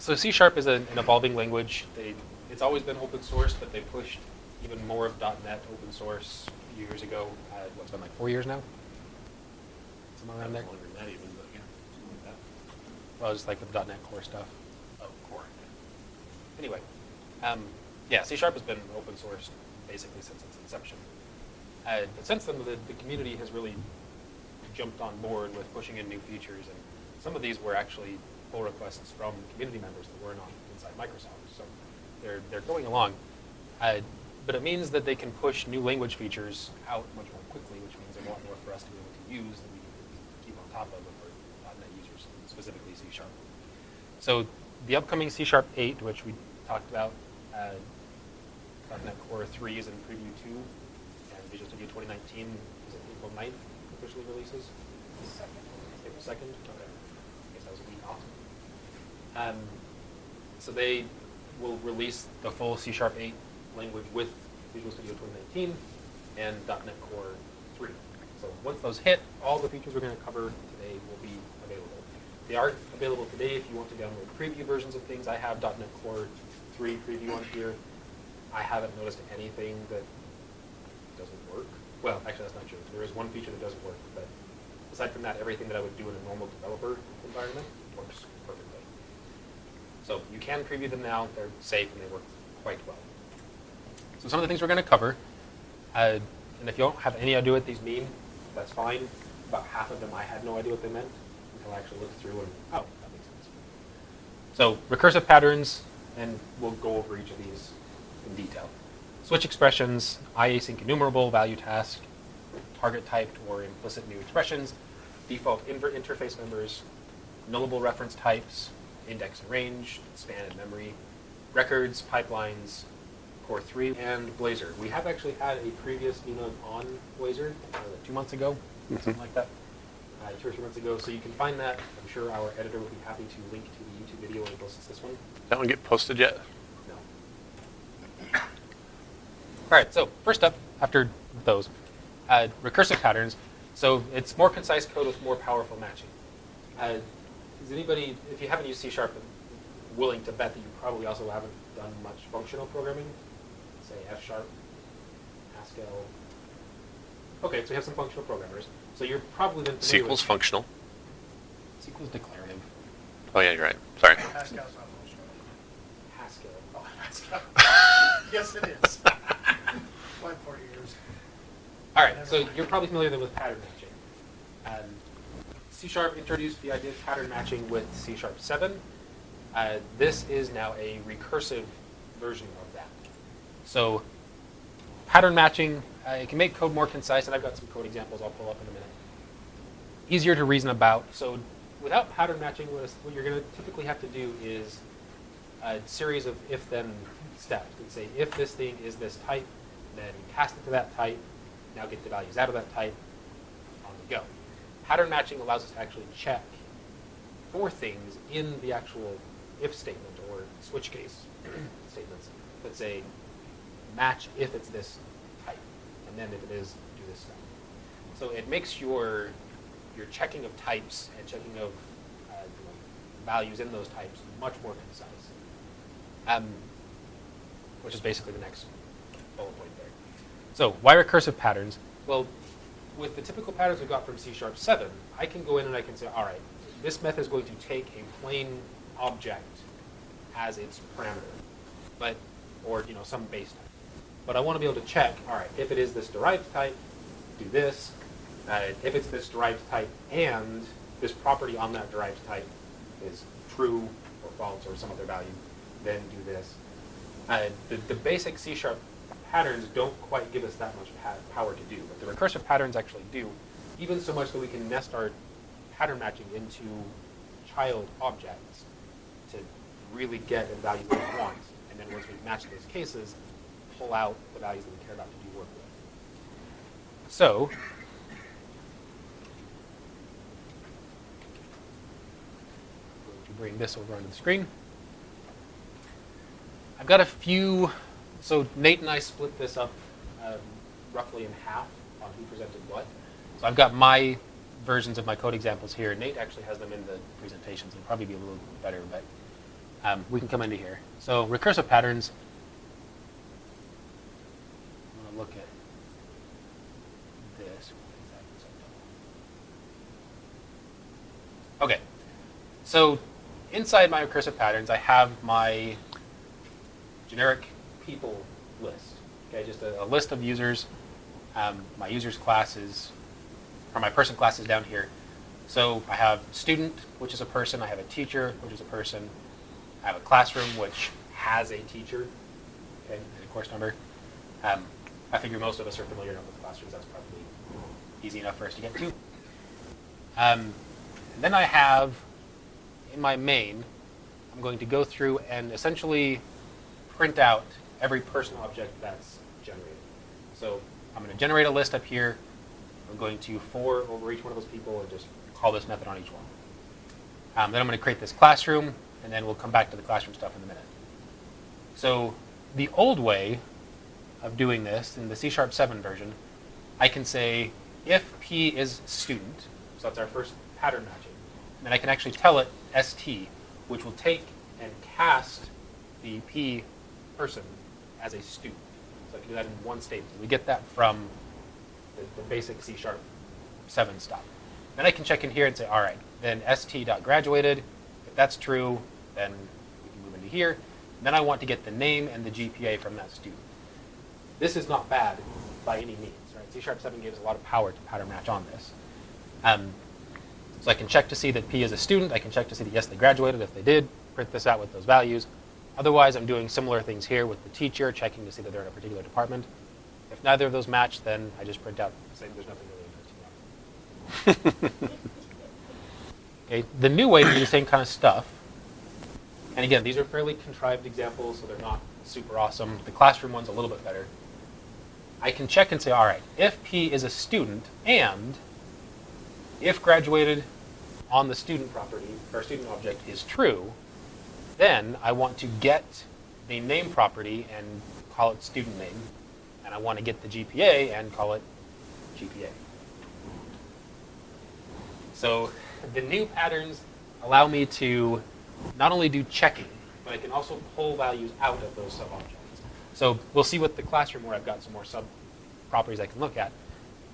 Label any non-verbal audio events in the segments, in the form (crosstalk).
So C Sharp is a, an evolving language. They, it's always been open source, but they pushed even more of .NET open source a few years ago. Uh, what's been like four years now? Somewhere around there. Longer than that even, but yeah, something like that. Well, just like the .NET Core stuff. Oh, core. Anyway, um, yeah, C Sharp has been open source basically since its inception. Uh, but since then, the, the community has really jumped on board with pushing in new features, and some of these were actually pull requests from community members that weren't inside Microsoft. So they're they're going along, uh, but it means that they can push new language features out much more quickly, which means a lot more for us to be able to use that we can keep on top of we're .NET users, specifically C Sharp. So the upcoming C Sharp 8, which we talked about, uh, .NET Core 3 is in Preview 2, and Visual Studio 2019 is April 9th officially releases? April 2nd? Okay. I guess that was a week off. Um, so they will release the full C Sharp 8 language with Visual Studio 2019 and .NET Core 3. So once those hit, all the features we're going to cover today will be available. They are available today if you want to download preview versions of things. I have .NET Core 3 preview on here. I haven't noticed anything that doesn't work. Well, actually, that's not true. There is one feature that doesn't work, but aside from that, everything that I would do in a normal developer environment works perfectly. So you can preview them now. They're safe and they work quite well. So some of the things we're going to cover, uh, and if you don't have any idea what these mean, that's fine. About half of them I had no idea what they meant until I actually looked through and, oh, that makes sense. So recursive patterns, and we'll go over each of these in detail. Switch expressions, iasync enumerable, value task, target typed or implicit new expressions, default inver interface members, nullable reference types, index and range, span and memory, records, pipelines, Core 3, and Blazor. We have actually had a previous keynote on Blazor uh, two months ago, something like that, uh, two or three months ago. So you can find that. I'm sure our editor would be happy to link to the YouTube video when he posts this one. That one get posted yet? No. All right, so first up, after those, uh, recursive patterns. So it's more concise code with more powerful matching. Uh, is anybody, if you haven't used C Sharp, willing to bet that you probably also haven't done much functional programming? Say F Sharp, Haskell. Okay, so we have some functional programmers. So you're probably then familiar SQL's with- functional. SQL's declarative. Oh yeah, you're right. Sorry. Pascal's not functional. Haskell. Oh, Pascal. (laughs) Yes, it is. (laughs) Why forty years? All right, so you're probably familiar then with pattern matching. Um, C Sharp introduced the idea of pattern matching with C Sharp 7. Uh, this is now a recursive version of that. So pattern matching, uh, it can make code more concise, and I've got some code examples I'll pull up in a minute. Easier to reason about. So without pattern matching, what you're going to typically have to do is a series of if-then steps. And say, if this thing is this type, then cast it to that type, now get the values out of that type, on we go. Pattern matching allows us to actually check for things in the actual if statement or switch case (clears throat) statements that say match if it's this type, and then if it is, do this stuff. So it makes your your checking of types and checking of uh, values in those types much more concise. Um, which is basically the next bullet point there. So why recursive patterns? Well, with the typical patterns we got from C Sharp 7, I can go in and I can say, all right, this method is going to take a plain object as its parameter, but or you know some base type. But I want to be able to check, all right, if it is this derived type, do this. Uh, if it's this derived type and this property on that derived type is true or false or some other value, then do this. Uh, the, the basic C Sharp patterns don't quite give us that much power to do, but the recursive patterns actually do, even so much that we can nest our pattern matching into child objects to really get the values that we want. And then once we match those cases, pull out the values that we care about to do work with. So, bring this over onto the screen. I've got a few, so Nate and I split this up um, roughly in half on who presented what. So I've got my versions of my code examples here. Nate actually has them in the presentations. It'll probably be a little better, but um, we can come into here. So recursive patterns. I'm going to look at this. Okay. So inside my recursive patterns, I have my generic people list. Okay, just a, a list of users. Um, my users class is, or my person class is down here. So I have student, which is a person. I have a teacher, which is a person. I have a classroom, which has a teacher, okay, and a course number. Um, I figure most of us are familiar enough with classrooms. That's probably easy enough for us to get to. Um, and then I have in my main, I'm going to go through and essentially print out every person object that's generated. So I'm going to generate a list up here. I'm going to for over each one of those people and just call this method on each one. Um, then I'm going to create this classroom, and then we'll come back to the classroom stuff in a minute. So the old way of doing this in the C Sharp 7 version, I can say if P is student, so that's our first pattern matching, then I can actually tell it st, which will take and cast the P person as a student. So I can do that in one statement. We get that from the, the basic C Sharp 7 stuff. Then I can check in here and say, all right, then st.graduated. If that's true, then we can move into here. And then I want to get the name and the GPA from that student. This is not bad by any means, right? C Sharp 7 gives a lot of power to pattern match on this. Um, so I can check to see that P is a student. I can check to see that yes, they graduated. If they did, print this out with those values. Otherwise, I'm doing similar things here with the teacher, checking to see that they're in a particular department. If neither of those match, then I just print out saying there's nothing really interesting. (laughs) Okay, the new way to do the same kind of stuff, and again, these are fairly contrived examples, so they're not super awesome. The classroom one's a little bit better. I can check and say, all right, if P is a student and if graduated on the student property or student object is true, then I want to get the name property and call it student name, and I want to get the GPA and call it GPA. So the new patterns allow me to not only do checking, but I can also pull values out of those sub-objects. So we'll see with the classroom where I've got some more sub-properties I can look at.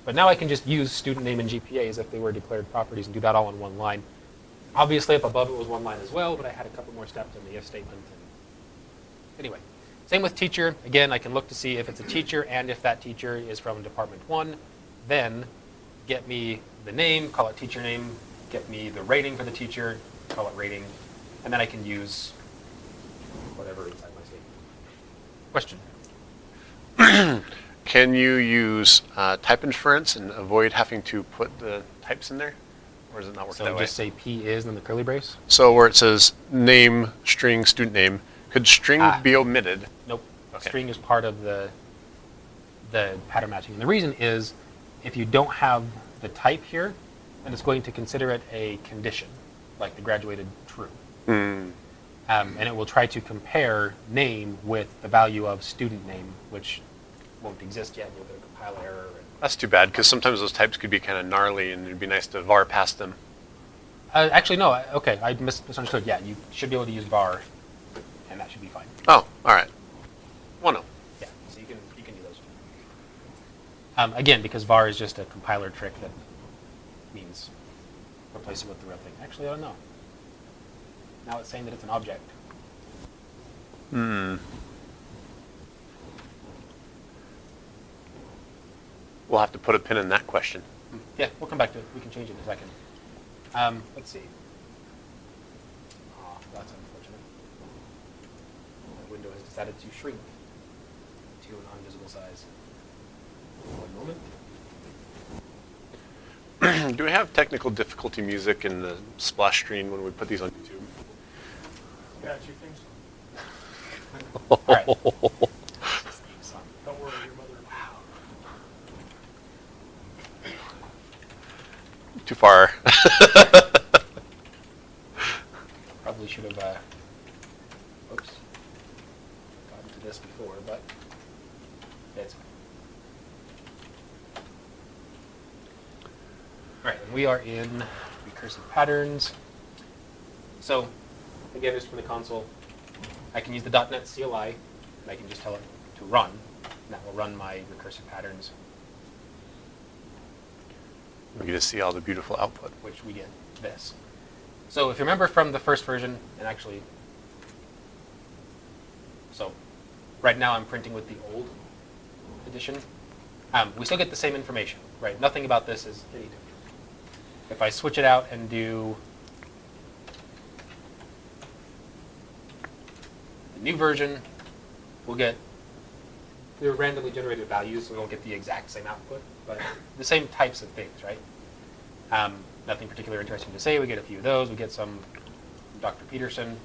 But now I can just use student name and GPA as if they were declared properties and do that all in one line. Obviously, up above it was one line as well, but I had a couple more steps in the if statement. Anyway, same with teacher. Again, I can look to see if it's a teacher and if that teacher is from department one. Then get me the name, call it teacher name, get me the rating for the teacher, call it rating, and then I can use whatever inside my statement. Question? (clears throat) Can you use uh, type inference and avoid having to put the types in there? Or does it not work So that way? just say P is in the curly brace? So where it says name, string, student name, could string Ah. be omitted? Nope. Okay. String is part of the the pattern matching. And the reason is if you don't have the type here, then it's going to consider it a condition, like the graduated true. Hmm. Um, and it will try to compare name with the value of student name, which won't exist yet. You'll get a compile error. That's too bad because sometimes those types could be kind of gnarly and it'd be nice to var past them. uh, actually, no. Okay, I mis- misunderstood. Yeah, you should be able to use var, and that should be fine. Oh, all right. Well, no. Yeah, so you can you can do those. Um, again, because var is just a compiler trick that means replace it with the real thing. Actually, I don't know. Now it's saying that it's an object. Hmm. We'll have to put a pin in that question. Yeah, we'll come back to it. We can change it in a second. Um, let's see. Oh, that's unfortunate. The window has decided to shrink to an invisible size. One moment. (clears throat) Do we have technical difficulty music in the splash screen when we put these on YouTube? Got you think so? All right. Son. Don't worry, your mother. Too far. (laughs) Probably should have, uh, oops, gotten to this before, but it's fine. All right, and we are in recursive patterns. So, again, just from the console, I can use the .NET CLI, and I can just tell it to run, and that will run my recursive patterns, We get to see all the beautiful output. which we get this. So if you remember from the first version, and actually, so right now I'm printing with the old edition. Um, we still get the same information, right? Nothing about this is any different. If I switch it out and do the new version, we'll get they're randomly generated values, so we won't get the exact same output, but the same types of things, right? Um, nothing particularly interesting to say. We get a few of those. We get some Dr. Peterson,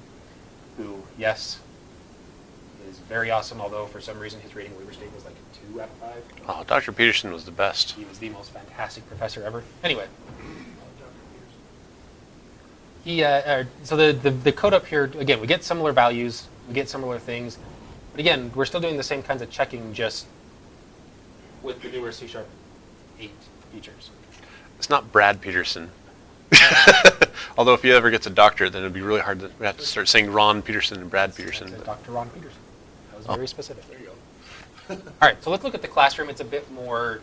who, yes, is very awesome, although for some reason his rating Weaver State was like a 2 out of 5. Oh, Dr. Peterson was the best. He was the most fantastic professor ever. Anyway, he, uh, uh, so the, the, the code up here, again, we get similar values, we get similar things, but again, we're still doing the same kinds of checking just with the newer C Sharp 8. It's not Brad Peterson. (laughs) Although if he ever gets a doctorate, then it'd be really hard to, we have to start saying Ron Peterson and Brad Peterson. But- Dr. Ron Peterson. That was Oh. very specific. There you go. (laughs) All right, so let's look at the classroom. It's a bit more,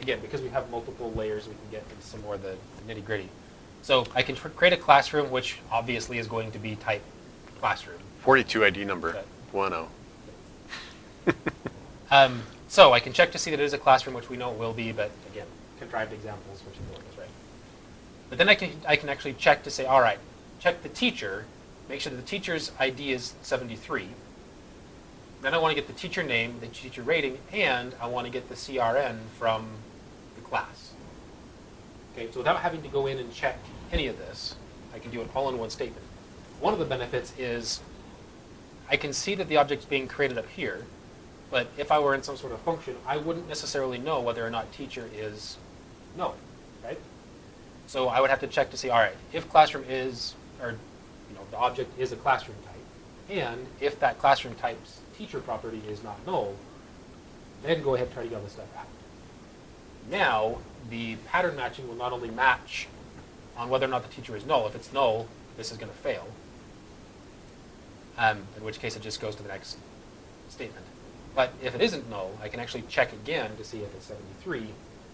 again, because we have multiple layers, we can get into some more of the nitty gritty. So I can tr- create a classroom, which obviously is going to be type classroom. 42 ID number, Okay. 10. Um, so I can check to see that it is a classroom, which we know it will be, but again, contrived examples, which is is right. But then I can, I can actually check to say, all right, check the teacher, make sure that the teacher's ID is 73. Then I want to get the teacher name, the teacher rating, and I want to get the CRN from the class. Okay, so without having to go in and check any of this, I can do it all in one statement. One of the benefits is I can see that the object's being created up here, but if I were in some sort of function, I wouldn't necessarily know whether or not teacher is no, right? So I would have to check to see, all right, if classroom is, or you know, the object is a classroom type, and if that classroom type's teacher property is not null, then go ahead and try to get all this stuff out. Now, the pattern matching will not only match on whether or not the teacher is null. If it's null, this is going to fail. Um, in which case it just goes to the next statement. But if it isn't null, I can actually check again to see if it's 73,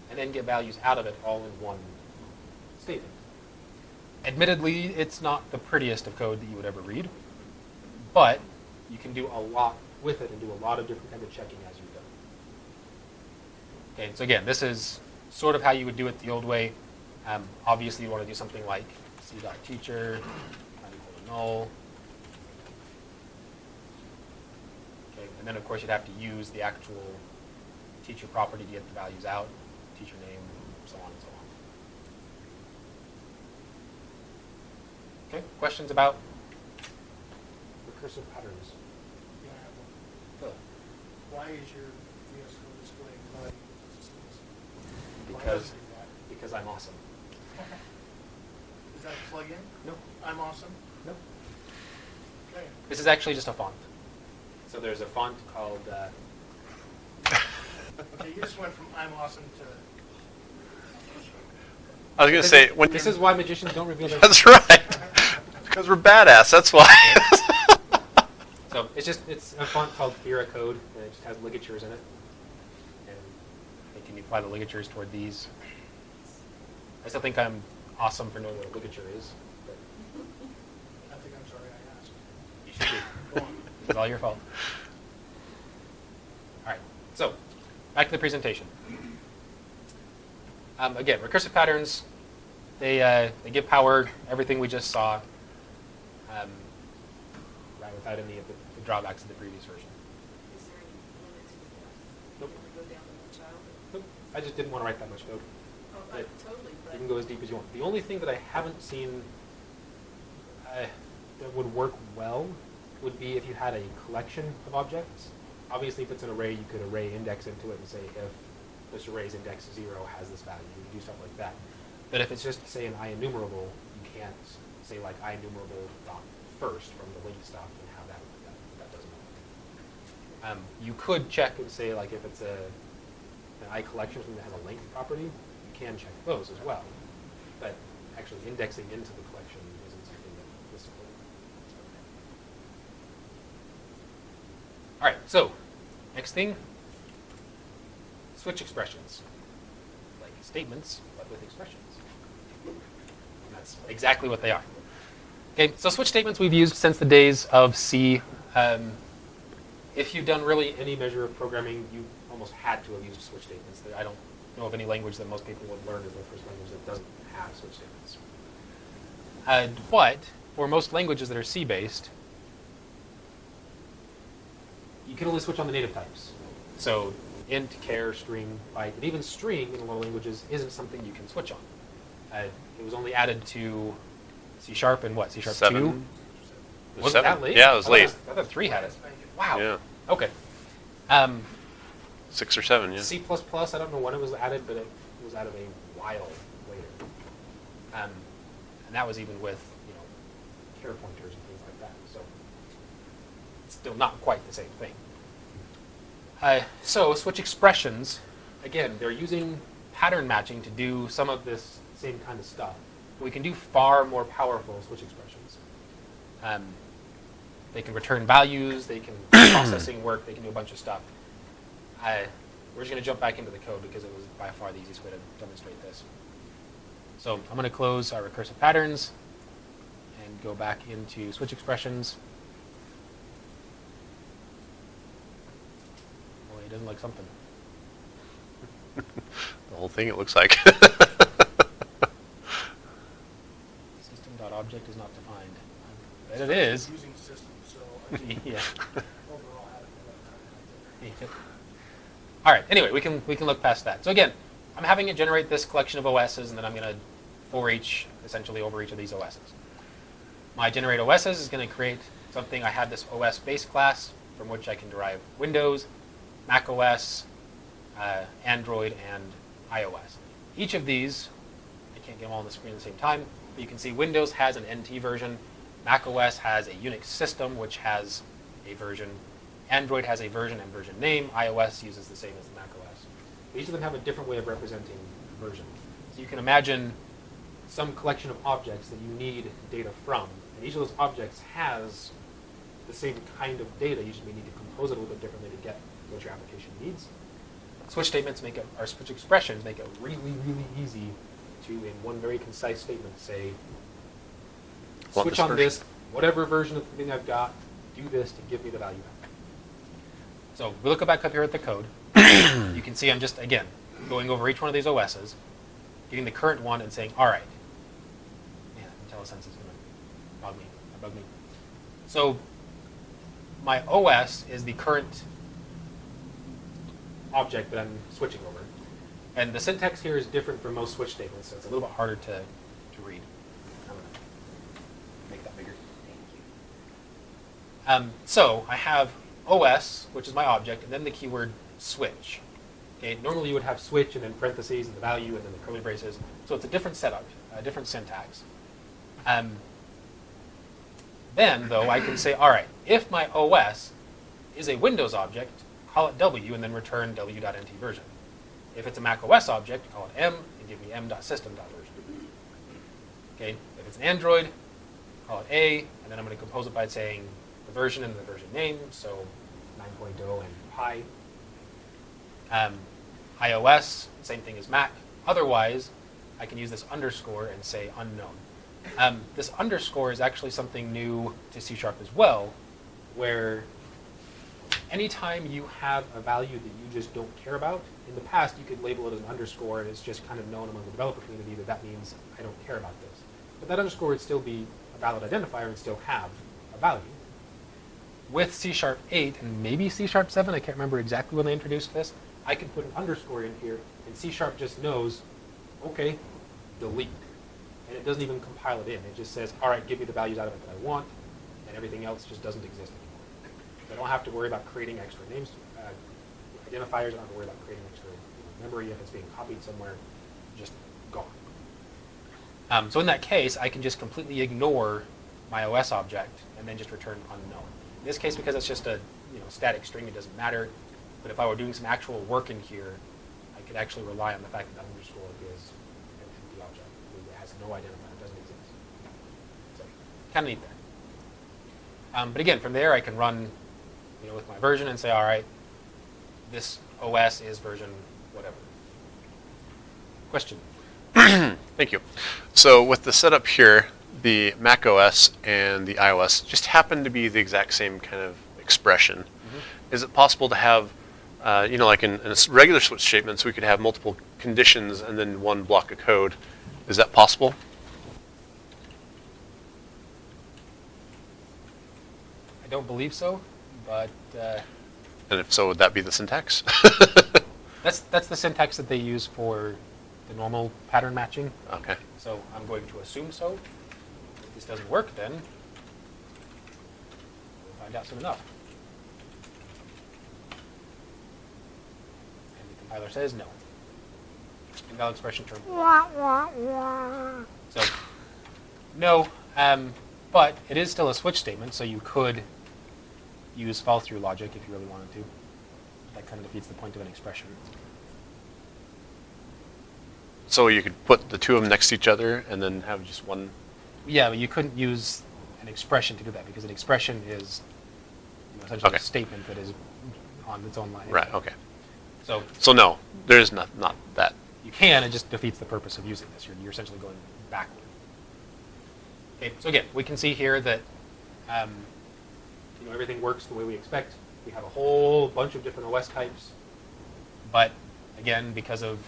and then get values out of it all in one statement. Admittedly, it's not the prettiest of code that you would ever read, but you can do a lot with it and do a lot of different kind of checking as you go. Okay, so again, this is sort of how you would do it the old way. Um, obviously, you want to do something like c.teacher, null. Okay, and then of course you'd have to use the actual teacher property to get the values out, teacher name, and so on and so on. Okay, questions about recursive patterns? Yeah, I have one. Good. Why is your VS Code displaying? Why Because, does it do that? because I'm awesome. Is that a plug-in? No, I'm awesome? no. Okay. This is actually just a font. So there's a font called, uh, (laughs) Okay, you just went from I'm awesome to, I was going to this say, is- when this is why magicians don't reveal their. (laughs) That's right. Because we're badass, that's why. (laughs) So it's just, it's a font called Fira Code, and it just has ligatures in it. And I can apply the ligatures toward these. I still think I'm awesome for knowing what a ligature is, but I think I'm sorry I asked. you should It's all your fault. All right, so back to the presentation. Um, again, recursive patterns, they, uh, they give power, everything we just saw, um, right without any of the, the drawbacks of the previous version. Is there any limit to that? Nope. Can we go down to one child? Nope, I just didn't want to write that much code. Oh, Right. totally. You can go as deep as you want. The only thing that I haven't seen uh, that would work well would be if you had a collection of objects. Obviously, if it's an array, you could array index into it and say if this array's index zero has this value, you do stuff like that. But if it's just say an IEnumerable, you can't say like IEnumerable dot first from the LINQ stuff and have that that, that doesn't work. Um, you could check and say like if it's a an I collection something that has a length property, you can check those as well. But actually indexing into the collection isn't something that is supported. All right, so next thing, switch expressions. Like statements, but with expressions. That's exactly what they are. Okay, so switch statements we've used since the days of C. Um, if you've done really any measure of programming, you almost had to have used switch statements. I don't know of any language that most people would learn as their first language that doesn't have switch statements. Uh, but for most languages that are C-based, you can only switch on the native types. So int, char, string, byte, and even string in a lot of languages isn't something you can switch on. Uh, it was only added to C sharp and what? C sharp Seven. two. Was Was that late? Yeah, it was thought late. I thought three had it. Wow. Yeah. Okay. Um, Six or seven, yeah. C++, I don't know when it was added, but it was added a while later. Um, and that was even with, you know, char pointers and things like that. So it's still not quite the same thing. Uh, so switch expressions, again, they're using pattern matching to do some of this same kind of stuff. We can do far more powerful switch expressions. Um, they can return values, they can do (coughs) processing work, they can do a bunch of stuff. I, we're just going to jump back into the code because it was by far the easiest way to demonstrate this. So I'm going to close our recursive patterns and go back into switch expressions. Well, he doesn't like something. (laughs) The whole thing, it looks like. (laughs) System.object is not defined. But it is. Using system, so I (laughs) think yeah. overall had it right there. All right. Anyway, we can we can look past that. So again, I'm having it generate this collection of OSs, and then I'm going to for each essentially over each of these OSs. My generate OSs is going to create something. I have this OS base class from which I can derive Windows, Mac OS, uh, Android, and iOS. Each of these, I can't get them all on the screen at the same time, but you can see Windows has an NT version, Mac OS has a Unix system which has a version, Android has a version and version name, iOS uses the same as the Mac OS. Each of them have a different way of representing version. So you can imagine some collection of objects that you need data from, and each of those objects has the same kind of data. You just may need to compose it a little bit differently to get what your application needs. Switch statements make it, or switch expressions make it really, really easy to, in one very concise statement, say, Want switch this on version. this, whatever version of the thing I've got, do this to give me the value back. So we look back up here at the code. (coughs) you can see I'm just, again, going over each one of these OSs, getting the current one and saying, all right. Man, IntelliSense is going to bug me. Bug me. So my OS is the current object that I'm switching over. And the syntax here is different from most switch statements, so it's a little bit harder to, to read. I'm gonna make that bigger. Thank you. Um, so I have OS, which is my object, and then the keyword switch. Okay, normally you would have switch and then parentheses and the value and then the curly braces. So it's a different setup, a different syntax. Um, then, though, I can say, all right, if my OS is a Windows object, call it W and then return w.nt version. If it's a Mac OS object, call it M and give me m.system.version. Okay, if it's an Android, call it A, and then I'm going to compose it by saying the version and the version name, so 9.0 and Pie. Um, iOS, same thing as Mac. Otherwise, I can use this underscore and say unknown. Um, this underscore is actually something new to C Sharp as well, where anytime you have a value that you just don't care about, in the past you could label it as an underscore and it's just kind of known among the developer community that that means I don't care about this. But that underscore would still be a valid identifier and still have a value. With C Sharp 8 and maybe C Sharp 7, I can't remember exactly when they introduced this, I can put an underscore in here and C Sharp just knows, okay, delete. And it doesn't even compile it in. It just says, all right, give me the values out of it that I want, and everything else just doesn't exist I don't have to worry about creating extra names, uh, identifiers. I don't have to worry about creating extra memory if it's being copied somewhere. Just gone. Um, so in that case, I can just completely ignore my OS object and then just return unknown. In this case, because it's just a you know static string, it doesn't matter. But if I were doing some actual work in here, I could actually rely on the fact that that underscore is an empty object. It has no identifier. It doesn't exist. So kind of neat there. Um, but again, from there, I can run you know, with my version and say, all right, this OS is version whatever. Question? (clears throat) Thank you. So with the setup here, the Mac OS and the iOS just happen to be the exact same kind of expression. Is it possible to have, uh, you know, like in, in regular switch statements, we could have multiple conditions and then one block of code. Is that possible? I don't believe so, but uh, And if so, would that be the syntax? (laughs) that's that's the syntax that they use for the normal pattern matching. okay. So I'm going to assume so. If this doesn't work, then we'll find out soon enough. And the compiler says no. Invalid expression term. So, no, um, but it is still a switch statement, so you could use fall through logic if you really wanted to. That kind of defeats the point of an expression. So you could put the two of them next to each other and then have just one. Yeah, but you couldn't use an expression to do that because an expression is you know, essentially Okay. a statement that is on its own line. Right. Okay. So So no, there is not not that. you can, it just defeats the purpose of using this. You're, you're essentially going backward. Okay, so again, we can see here that um, you know, everything works the way we expect. We have a whole bunch of different OS types, but again, because of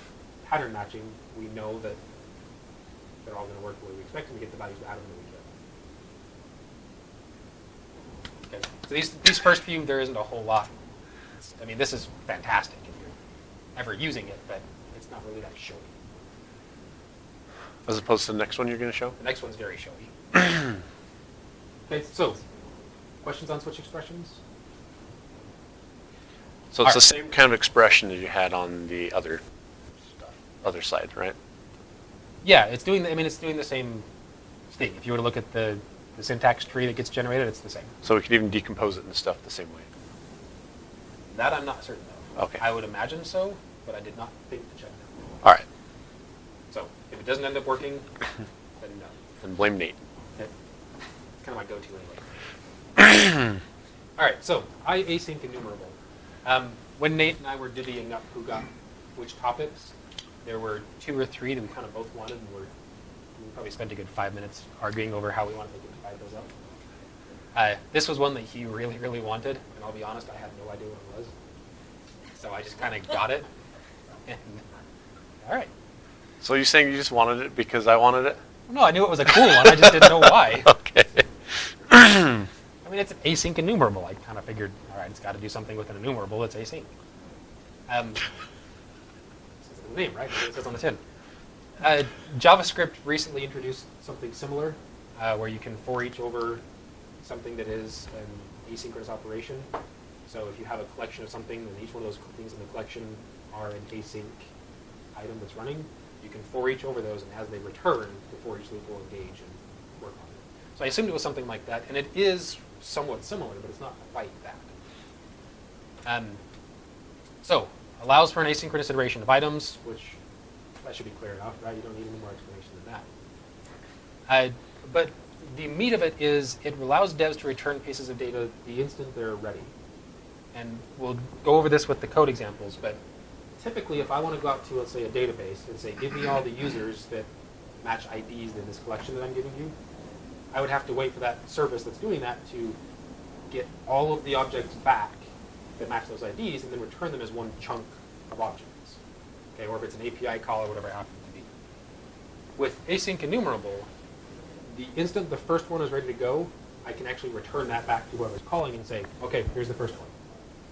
pattern matching, we know that they're all going to work the way we expect, and we get the values out of them that we about. Okay, so these, these first few, there isn't a whole lot. I mean, this is fantastic if you're ever using it, but it's not really that showy. As opposed to the next one you're going to show. The next one's very showy. (clears throat) okay, so questions on switch expressions? So it's the same kind of expression that you had on the other other side, right? Yeah, it's doing. The, I mean, it's doing the same thing. If you were to look at the, the syntax tree that gets generated, it's the same. So we could even decompose it and stuff the same way. That I'm not certain of. Okay. I would imagine so, but I did not think to check that. All right. So if it doesn't end up working, (laughs) then no. Then blame Nate. It's kind of my go-to anyway. (coughs) All right, so I async enumerable. Um, when Nate and I were divvying up who got which topics, there were two or three that we kind of both wanted, and we're, we probably spent a good five minutes arguing over how we wanted to divide those up. Uh, this was one that he really, really wanted, and I'll be honest, I had no idea what it was. So I just kind of got it. And, all right. So you're saying you just wanted it because I wanted it? No, I knew it was a cool one. I just didn't know why. (laughs) okay. (coughs) I mean, it's an async enumerable. I kind of figured, all right, it's got to do something with an enumerable. It's async. Um, it the name, right? It says on the tin. Uh, JavaScript recently introduced something similar, uh, where you can for each over something that is an asynchronous operation. So if you have a collection of something, and each one of those things in the collection are an async item that's running, you can for each over those, and as they return, the for each loop will engage and work on it. So I assumed it was something like that, and it is somewhat similar, but it's not quite that. Um, so allows for an asynchronous iteration of items, which that should be clear enough, right? You don't need any more explanation than that. Uh, but the meat of it is it allows devs to return pieces of data the instant they're ready. And we'll go over this with the code examples, but typically if I want to go out to, let's say, a database and say, give me all the users that match IDs in this collection that I'm giving you, I would have to wait for that service that's doing that to get all of the objects back that match those IDs and then return them as one chunk of objects. Okay, or if it's an API call or whatever it happens to be. With async enumerable, the instant the first one is ready to go, I can actually return that back to whoever's calling and say, okay, here's the first one.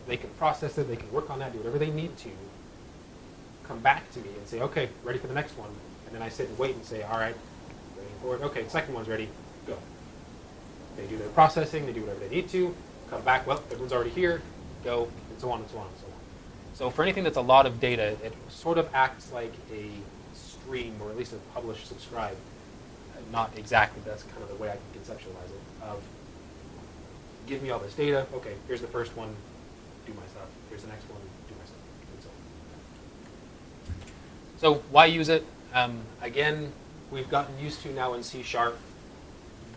They can process it, they can work on that, do whatever they need to, come back to me and say, okay, ready for the next one. And then I sit and wait and say, all right, for it. Okay, second one's ready, go. They do their processing, they do whatever they need to, come back, well, everyone's already here, go, and so on and so on and so on. So for anything that's a lot of data, it sort of acts like a stream, or at least a publish subscribe. Not exactly, that's kind of the way I can conceptualize it, of give me all this data, okay, here's the first one, do my stuff, here's the next one, do my stuff, and so on. So why use it? Um, again, we've gotten used to now in C Sharp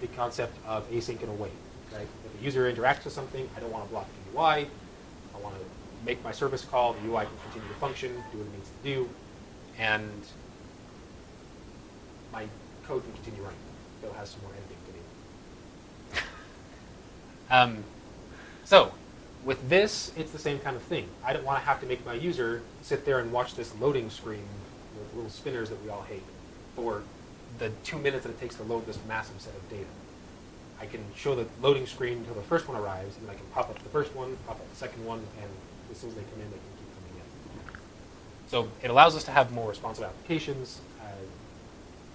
the concept of async and await. right? If a user interacts with something, I don't want to block the UI. I want to make my service call, the UI can continue to function, do what it needs to do, and my code can continue running. It'll have some more editing to do. (laughs) Um, so, with this, it's the same kind of thing. I don't want to have to make my user sit there and watch this loading screen with little spinners that we all hate for the two minutes that it takes to load this massive set of data. I can show the loading screen until the first one arrives, and then I can pop up the first one, pop up the second one, and as soon as they come in, they can keep coming in. So it allows us to have more responsive applications. Uh,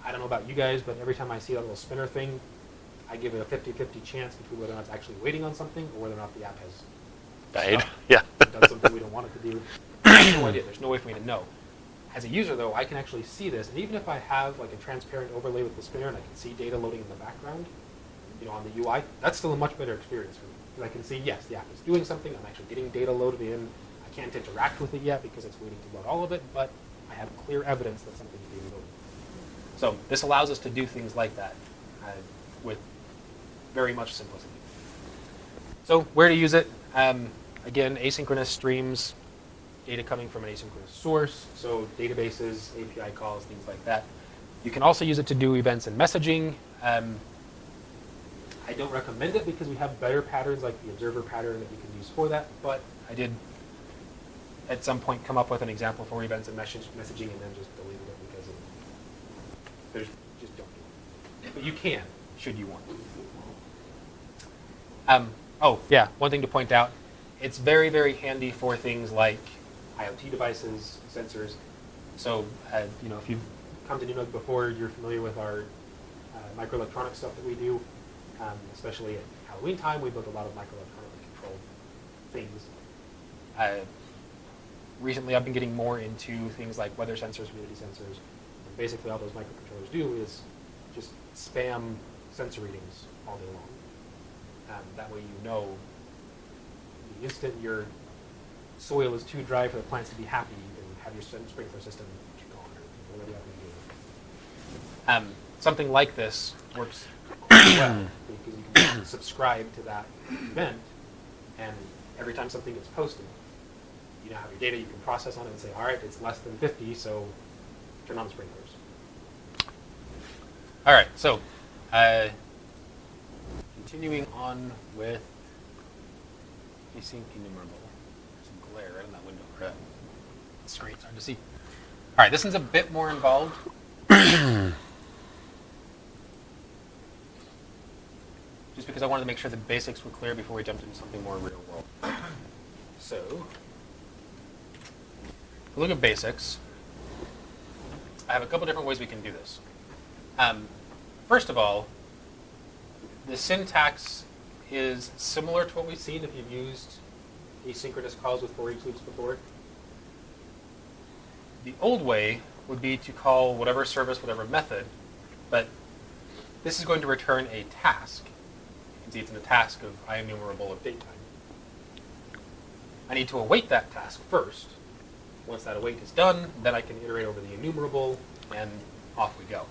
I don't know about you guys, but every time I see that little spinner thing, I give it a 50-50 chance between whether or not it's actually waiting on something or whether or not the app has Died. (laughs) Yeah. done something we don't want it to do. No idea. There's no way for me to know. As a user, though, I can actually see this, and even if I have like a transparent overlay with the spinner and I can see data loading in the background, you know, on the UI, that's still a much better experience for me. Because I can see, yes, the app is doing something. I'm actually getting data loaded in. I can't interact with it yet because it's waiting to load all of it, but I have clear evidence that something is being loaded. So this allows us to do things like that uh, with very much simplicity. So where to use it? Um, again, asynchronous streams, data coming from an asynchronous source, so databases, API calls, things like that. You can also use it to do events and messaging. Um, I don't recommend it because we have better patterns like the observer pattern that you can use for that, but I did at some point come up with an example for events and message, messaging and then just deleted it because of, there's, just don't do it. But you can, should you want. Um, oh, yeah, one thing to point out, it's very, very handy for things like IoT devices, sensors. So, uh, you know, if you've come to Nunug before, you're familiar with our uh, microelectronic stuff that we do. Um, especially at Halloween time, we build a lot of microelectronically controlled things. Uh, recently, I've been getting more into things like weather sensors, humidity sensors. And basically, all those microcontrollers do is just spam sensor readings all day long. Um, that way, you know the instant your soil is too dry for the plants to be happy, you can have your sprinkler system kick on or whatever you have to do. Um, something like this works well because you can (coughs) subscribe to that event, and every time something gets posted, you now have your data, you can process on it and say, all right, it's less than 50, so turn on the sprinklers. All right, so uh, continuing on with async enumerable. There's some glare right in that window. Or that it's hard to see. All right, this one's a bit more involved. (clears throat) Just because I wanted to make sure the basics were clear before we jumped into something more real world. So, look at basics. I have a couple different ways we can do this. Um, first of all, the syntax is similar to what we've seen if you've used asynchronous calls with for each loops before. The old way would be to call whatever service, whatever method, but this is going to return a task. You can see it's in the task of IEnumerable of date time. I need to await that task first. Once that await is done, then I can iterate over the enumerable, and off we go.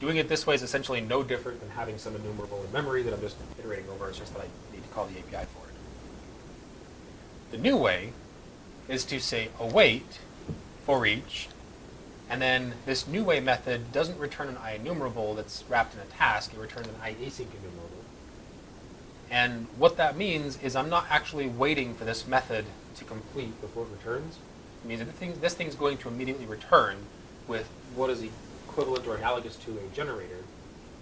Doing it this way is essentially no different than having some enumerable in memory that I'm just iterating over. It's just that I need to call the API for it. The new way is to say await for each, and then this new way method doesn't return an IEnumerable that's wrapped in a task. It returns an IAsync enumerable. And what that means is I'm not actually waiting for this method to complete before it returns. It means that this, thing, this thing's going to immediately return with what is equivalent or analogous to a generator.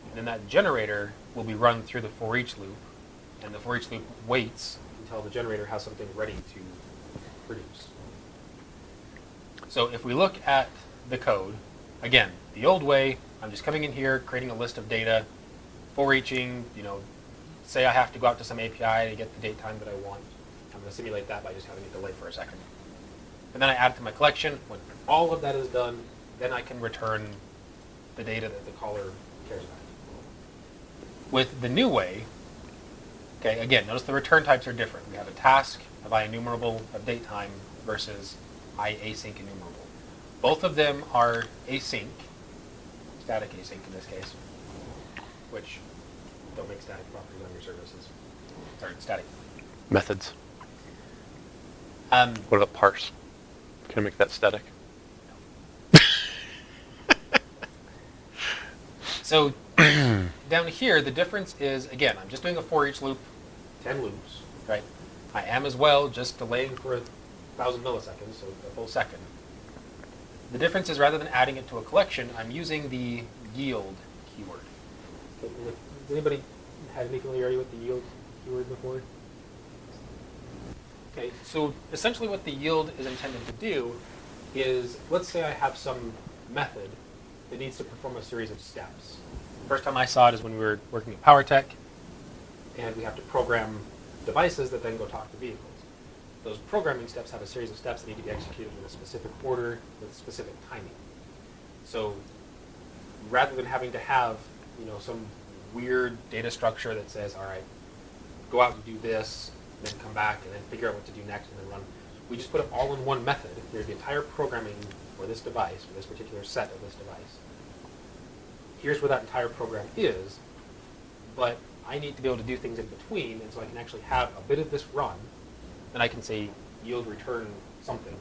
And then that generator will be run through the for each loop, and the for each loop waits until the generator has something ready to produce. So if we look at the code, again, the old way, I'm just coming in here, creating a list of data, for eaching, you know, say I have to go out to some API to get the date time that I want. I'm going to simulate that by just having it delay for a second. And then I add it to my collection. When all of that is done, then I can return the data that the caller cares about. With the new way, okay, again, notice the return types are different. We have a task of IEnumerable of date time versus IAsync enumerable. Both of them are async, static async in this case, which don't make static properties on your services. sorry, static. Methods. Um, What about parse? Can I make that static? (laughs) So down here, the difference is, again, I'm just doing a for each loop, 10 loops, right? I am as well just delaying for a thousand milliseconds, so a full second. The difference is rather than adding it to a collection, I'm using the yield keyword. Has anybody had any familiarity with the yield keyword before? Okay, so essentially what the yield is intended to do is, let's say I have some method that needs to perform a series of steps. First time I saw it is when we were working at PowerTech, and we have to program devices that then go talk to vehicles. Those programming steps have a series of steps that need to be executed in a specific order with specific timing. So rather than having to have, you know, some weird data structure that says, all right, go out and do this, and then come back and then figure out what to do next and then run. We just put it all in one method. Here's the entire programming for this device, for this particular set of this device. Here's where that entire program is, but I need to be able to do things in between, and so I can actually have a bit of this run, then I can say yield return something.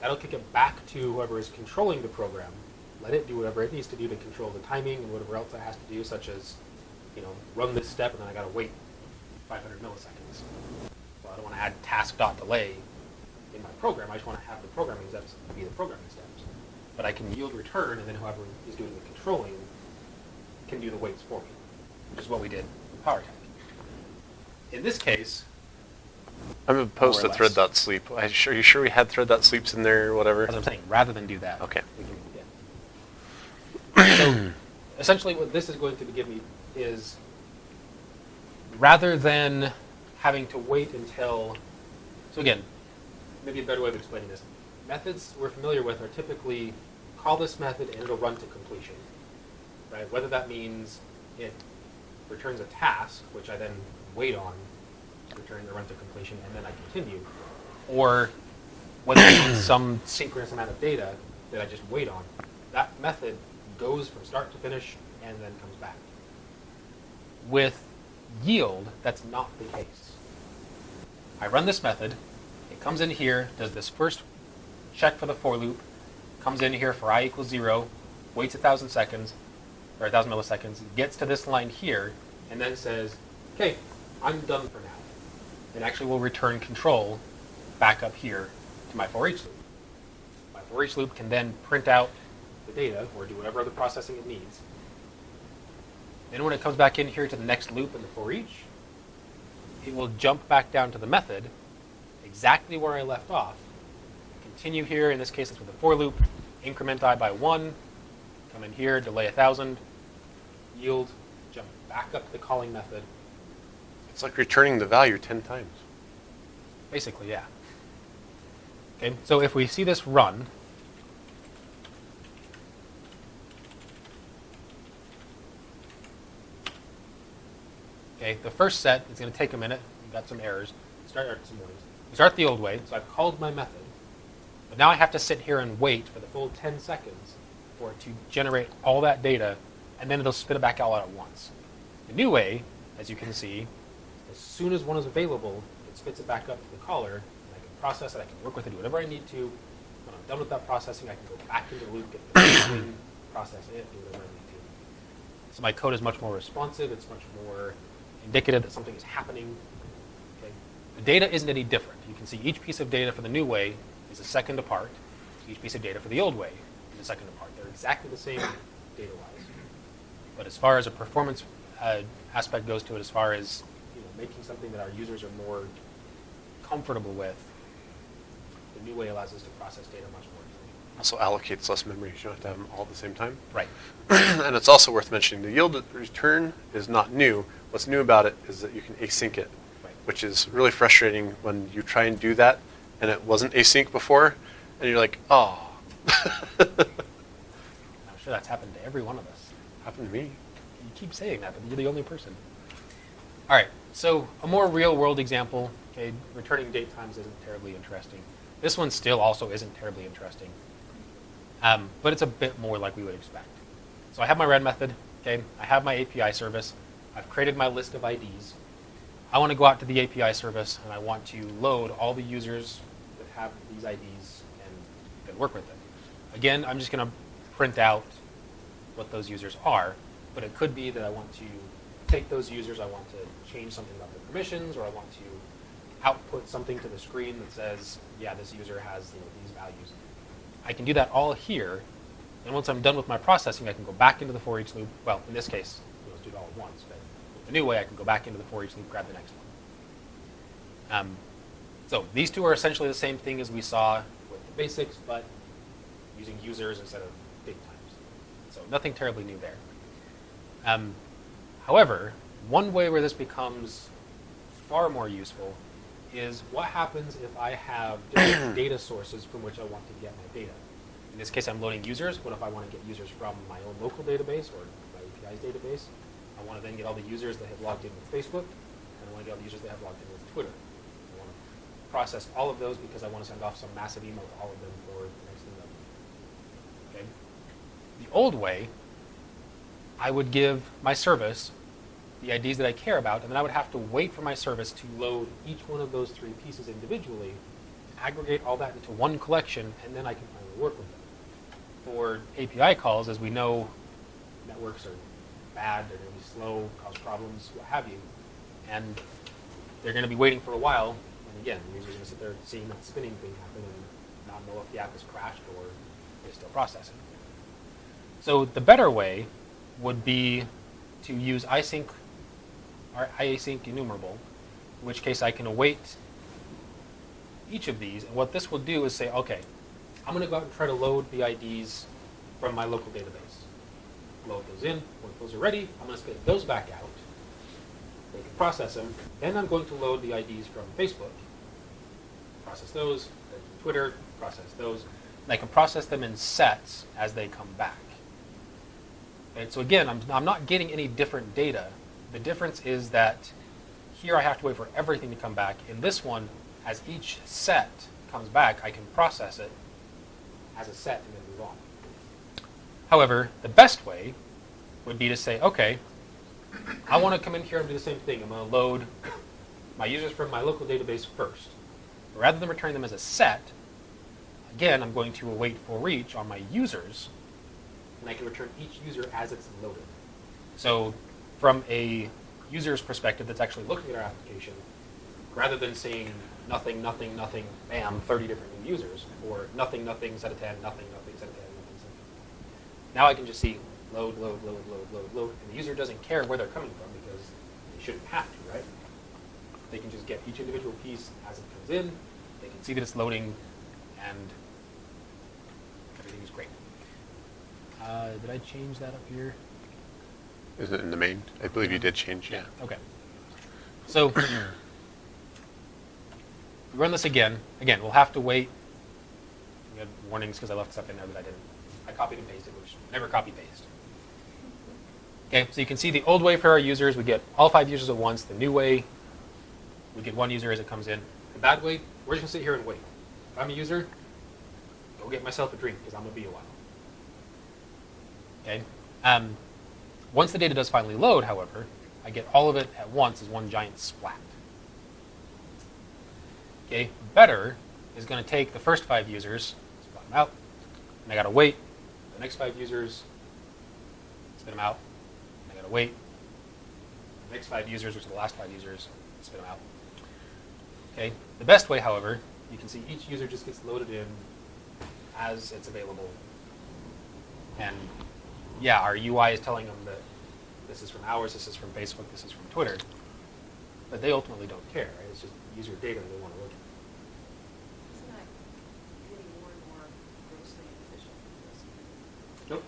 That'll kick it back to whoever is controlling the program. Let it do whatever it needs to do to control the timing and whatever else it has to do, such as, you know, run this step and then I gotta wait 500 milliseconds. Well, I don't want to add task delay in my program. I just want to have the programming steps be the programming steps. But I can yield return, and then whoever is doing the controlling can do the waits for me, which is what we did with PowerTech. In this case, I'm opposed More to or thread dot sleep. Are you sure, you sure we had thread dot sleeps in there or whatever? as I'm saying, rather than do that, Okay. we can begin. so essentially what this is going to give me is rather than having to wait until so again maybe a better way of explaining this methods we're familiar with are typically call this method and it'll run to completion right whether that means it returns a task which i then wait on return the run to completion and then i continue or whether (coughs) some synchronous amount of data that i just wait on that method goes from start to finish and then comes back with yield, that's not the case. I run this method, it comes in here, does this first check for the for loop, comes in here for i equals zero, waits a thousand seconds, or a thousand milliseconds, gets to this line here, and then says, okay, I'm done for now. And actually will return control back up here to my for each loop. My for each loop can then print out the data or do whatever other processing it needs. Then when it comes back in here to the next loop in the for each, it will jump back down to the method exactly where I left off. Continue here, in this case it's with a for loop, increment i by one, come in here, delay a thousand, yield, jump back up to the calling method. It's like returning the value 10 times. Basically, yeah. Okay, so if we see this run, okay, the first set is going to take a minute. We've got some errors. Start some. We start the old way, so I've called my method, but now I have to sit here and wait for the full 10 seconds for it to generate all that data, and then it'll spit it back out at once. The new way, as you can see, soon as one is available, it spits it back up to the caller, I can process it, I can work with it, do whatever I need to. When I'm done with that processing, I can go back into the loop, get the (coughs) process it, do whatever I need to. So my code is much more responsive, it's much more indicative that something is happening. Okay? The data isn't any different. You can see each piece of data for the new way is a second apart. Each piece of data for the old way is a second apart. They're exactly the same data-wise. But as far as a performance uh, aspect goes to it, as far as making something that our users are more comfortable with, the new way allows us to process data much more easily. Also allocates less memory. You don't have to have them all at the same time. Right. (clears throat) and it's also worth mentioning the yield return is not new. What's new about it is that you can async it, Right. which is really frustrating when you try and do that and it wasn't async before, and you're like, (laughs) oh. I'm sure that's happened to every one of us. Happened to me. You keep saying that, but you're the only person. All right, so a more real world example, okay, returning date times isn't terribly interesting. This one still also isn't terribly interesting, um, but it's a bit more like we would expect. So I have my red method, okay, I have my API service, I've created my list of IDs. I want to go out to the API service and I want to load all the users that have these IDs and, and work with them. Again, I'm just going to print out what those users are, but it could be that I want to take those users, I want to change something about their permissions, or I want to output something to the screen that says, yeah, this user has you know, these values. I can do that all here, and once I'm done with my processing, I can go back into the for each loop. Well, in this case, let's do it all at once, but the new way, I can go back into the for each loop, grab the next one. Um, so these two are essentially the same thing as we saw with the basics, but using users instead of date times. So nothing terribly new there. Um, however, one way where this becomes far more useful is what happens if I have different (coughs) data sources from which I want to get my data. In this case, I'm loading users. What if I want to get users from my own local database or my API's database? I want to then get all the users that have logged in with Facebook, and I want to get all the users that have logged in with Twitter. I want to process all of those because I want to send off some massive email to all of them for the next thing. that- Okay. The old way, I would give my service the IDs that I care about, and then I would have to wait for my service to load each one of those three pieces individually, aggregate all that into one collection, and then I can finally work with them. For API calls, as we know, networks are bad, they're going to be slow, cause problems, what have you, and they're going to be waiting for a while, and again, the user's going to sit there seeing that spinning thing happen and not know if the app has crashed or is still processing. So the better way would be to use async or async enumerable, in which case I can await each of these. And what this will do is say, okay, I'm going to go out and try to load the IDs from my local database. Load those in. When those are ready, I'm going to spit those back out. They can process them. Then I'm going to load the IDs from Facebook. Process those. Twitter. Process those. And I can process them in sets as they come back. So again, I'm, I'm not getting any different data. The difference is that here I have to wait for everything to come back. In this one, as each set comes back, I can process it as a set and then move on. However, the best way would be to say, okay, I want to come in here and do the same thing. I'm going to load my users from my local database first. Rather than returning them as a set, again, I'm going to await for each on my users, and I can return each user as it's loaded. So from a user's perspective that's actually looking at our application, rather than saying nothing, nothing, nothing, bam, 30 different new users, or nothing, nothing, set of 10, nothing, nothing, set of 10, nothing, set of 10. Now I can just see load, load, load, load, load, load, and the user doesn't care where they're coming from because they shouldn't have to, right? They can just get each individual piece as it comes in, they can see that it's loading, and everything is great. Uh, did I change that up here? Is it in the main? I believe you did change, yeah. Okay. So we (clears throat) run this again. Again, we'll have to wait. We had warnings because I left stuff in there that I didn't. I copied and pasted, which never copy paste. Okay, so you can see the old way for our users, we get all five users at once. The new way, we get one user as it comes in. The bad way, we're just gonna sit here and wait. If I'm a user, go get myself a drink because I'm gonna be a while. Okay. Um, once the data does finally load, however, I get all of it at once as one giant splat. Okay, better is going to take the first five users, split them out, and I got to wait the next five users, spit them out, and I got to wait the next five users, which are the last five users, spit them out. Okay, the best way, however, you can see each user just gets loaded in as it's available. And yeah, our UI is telling them that this is from ours, this is from Facebook, this is from Twitter. But they ultimately don't care, right? It's just user data they want to look at. Isn't that getting more and more grossly inefficient? Nope.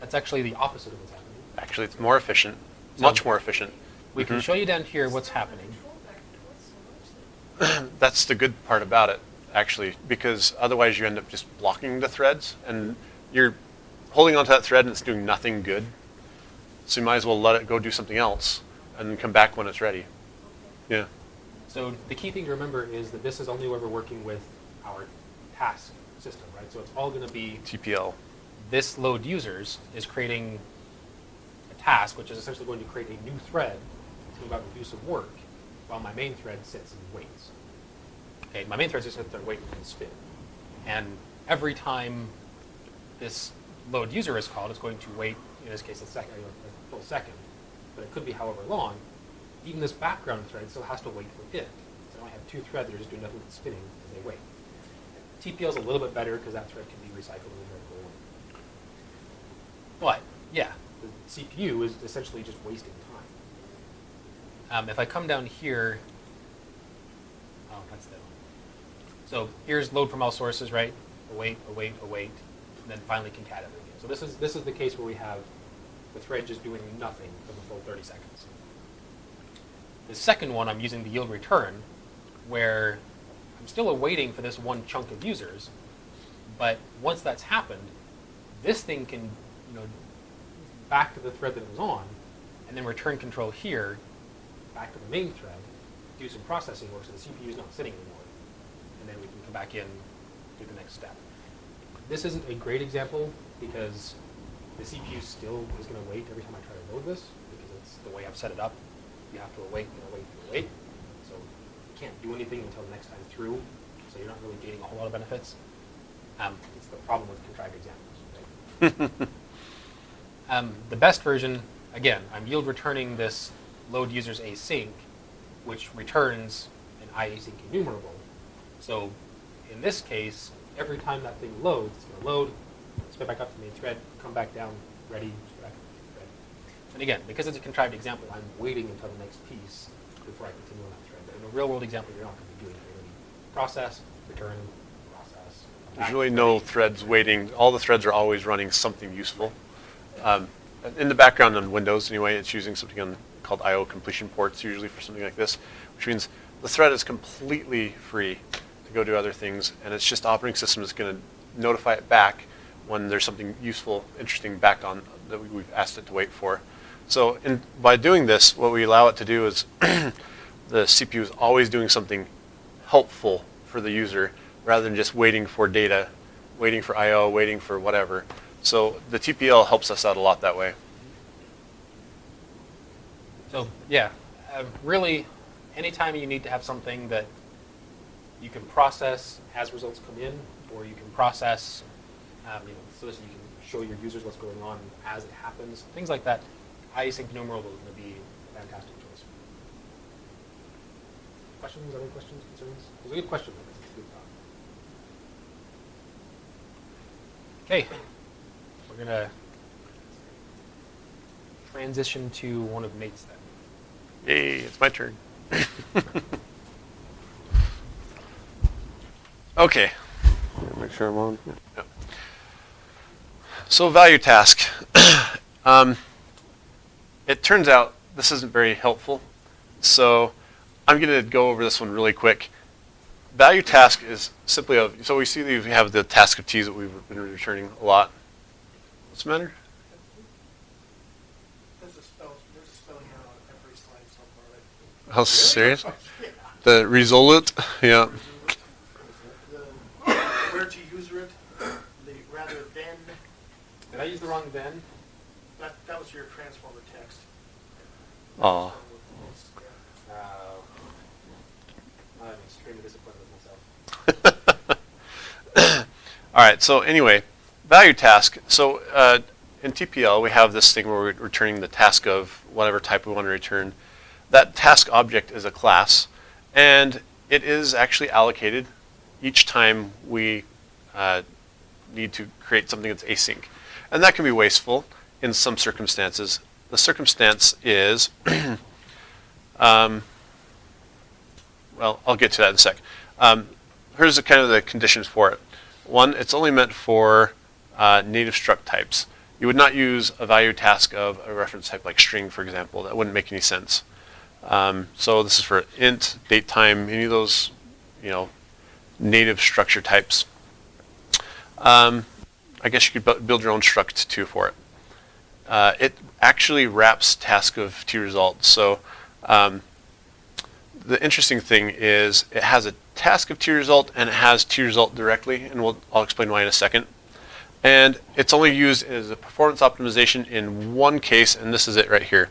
That's actually the opposite of what's happening. Actually, it's more efficient, So- much more efficient. We can Mhm. show you down here what's happening. Control back and forth so much that (clears throat) That's the good part about it, actually, because otherwise you end up just blocking the threads and you're holding onto that thread and it's doing nothing good. So you might as well let it go do something else and then come back when it's ready. Yeah. So the key thing to remember is that this is only where we're working with our task system, right? So it's all going to be TPL. this load users is creating a task, which is essentially going to create a new thread. To go out and do some work. while my main thread sits and waits. Okay, my main thread just sits there waiting and spin. And every time this load user is called, it's going to wait, in this case, a a full second, but it could be however long. Even this background thread still has to wait for it. So I only have two threads that are just doing nothing but spinning as they wait. TPL is a little bit better because that thread can be recycled in vertical one. But, yeah, the CPU is essentially just wasting time. Um, if I come down here, oh, that's the one. So here's load from all sources, right? Await, await, await, then finally concat everything. So this is this is the case where we have the thread just doing nothing for the full 30 seconds. The second one, I'm using the yield return, where I'm still awaiting for this one chunk of users, but once that's happened, this thing can, you know, back to the thread that it was on, and then return control here, back to the main thread, do some processing work so the CPU is not sitting anymore, and then we can come back in, do the next step. This isn't a great example because the CPU still is going to wait every time I try to load this because it's the way I've set it up. You have to await and await and await. So you can't do anything until the next time through. So you're not really gaining a whole lot of benefits. Um, it's the problem with contrived examples. Right? (laughs) um, the best version, again, I'm yield returning this load users async, which returns an iasync enumerable. So in this case, every time that thing loads, it's going to load, spit back up to the main thread, come back down, ready, back thread. And again, because it's a contrived example, I'm waiting until the next piece before I continue on that thread. But in a real world example, you're not going to be doing to process, return, process. There's really no threads waiting. All the threads are always running something useful. Um, in the background on Windows, anyway, it's using something on, called I/O completion ports, usually for something like this, which means the thread is completely free go do other things, and it's just operating system is going to notify it back when there's something useful, interesting back on that we- we've asked it to wait for. So, in, by doing this, what we allow it to do is (clears throat) the CPU is always doing something helpful for the user rather than just waiting for data, waiting for I/O, waiting for whatever. So the TPL helps us out a lot that way. So yeah, uh, really, anytime you need to have something that you can process as results come in, or you can process, um, you know, so that you can show your users what's going on as it happens, things like that, enumerable is going to be a fantastic choice. Questions? Other questions? Concerns? It was a good question. Okay, we're gonna transition to one of Nate's then. Yay, it's my turn. (laughs) okay. Make sure I'm on. Yep. So value task. (clears throat) um, it turns out this isn't very helpful. So I'm going to go over this one really quick. Value task is simply a, so we see that we have the task of T's that we've been returning a lot. What's the matter? There's a spell, there's a spelling error on every slide so far. right? How serious? (laughs) The result? Yeah. The- Where to use it, the rather than, Did I use the wrong then? that, that was your transformer text. Aw. Yeah. Uh, I'm extremely disappointed with myself. (laughs) All right, so anyway, value task. So uh, in TPL, we have this thing where we're returning the task of whatever type we want to return. That task object is a class, and it is actually allocated each time we uh, need to create something that's async. And that can be wasteful in some circumstances. The circumstance is, (clears throat) um, well, I'll get to that in a sec. Um, here's the kind of the conditions for it. One, it's only meant for uh, native struct types. You would not use a value task of a reference type like string, for example. That wouldn't make any sense. Um, so this is for int, date, time, any of those, you know, native structure types. Um, I guess you could build your own struct too for it. Uh, it actually wraps task of t results. So um, the interesting thing is it has a task of t result and it has t result directly, and we'll, I'll explain why in a second. And it's only used as a performance optimization in one case, and this is it right here,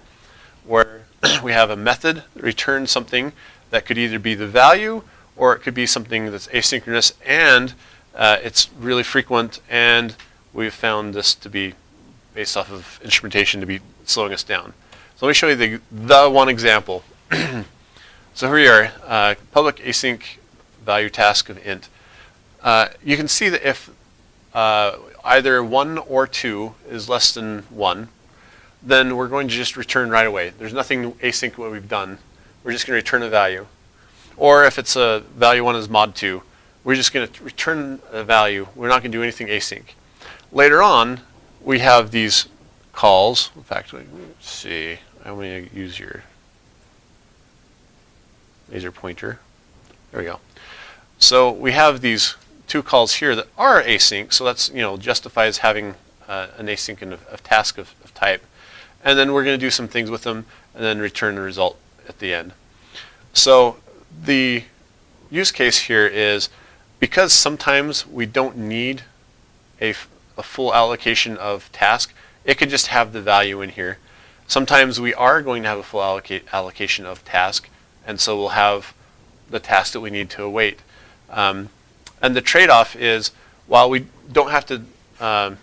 where (clears throat) we have a method that returns something that could either be the value or it could be something that's asynchronous and uh, it's really frequent and we've found this to be based off of instrumentation to be slowing us down. So let me show you the, the one example. (clears throat) so here we are, uh, public async value task of int. Uh, you can see that if uh, either one or two is less than one, then we're going to just return right away. There's nothing async what we've done. We're just going to return a value. Or if it's a value one is mod two, we're just going to return a value. We're not going to do anything async. Later on, we have these calls. In fact, let me see. I'm going to use your laser pointer. There we go. So we have these two calls here that are async. So that's, you know, justifies having uh, an async of, of task of, of type. And then we're going to do some things with them and then return the result at the end. So the use case here is because sometimes we don't need a, a full allocation of task, it could just have the value in here. Sometimes we are going to have a full allocation of task, and so we'll have the task that we need to await. Um, and the trade-off is, while we don't have to um,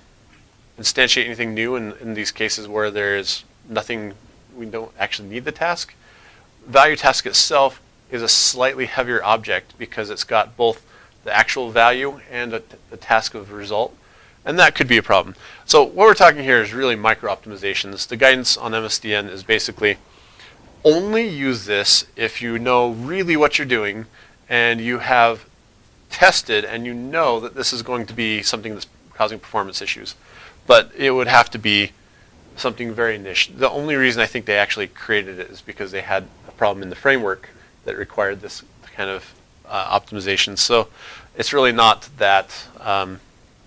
instantiate anything new in, in these cases where there's nothing, we don't actually need the task, value task itself is a slightly heavier object because it's got both the actual value and a, task of result. And that could be a problem. So what we're talking here is really micro optimizations. The guidance on MSDN is basically only use this if you know really what you're doing and you have tested and you know that this is going to be something that's causing performance issues. But it would have to be something very niche. The only reason I think they actually created it is because they had a problem in the framework that required this kind of uh, optimization. So it's really not that um,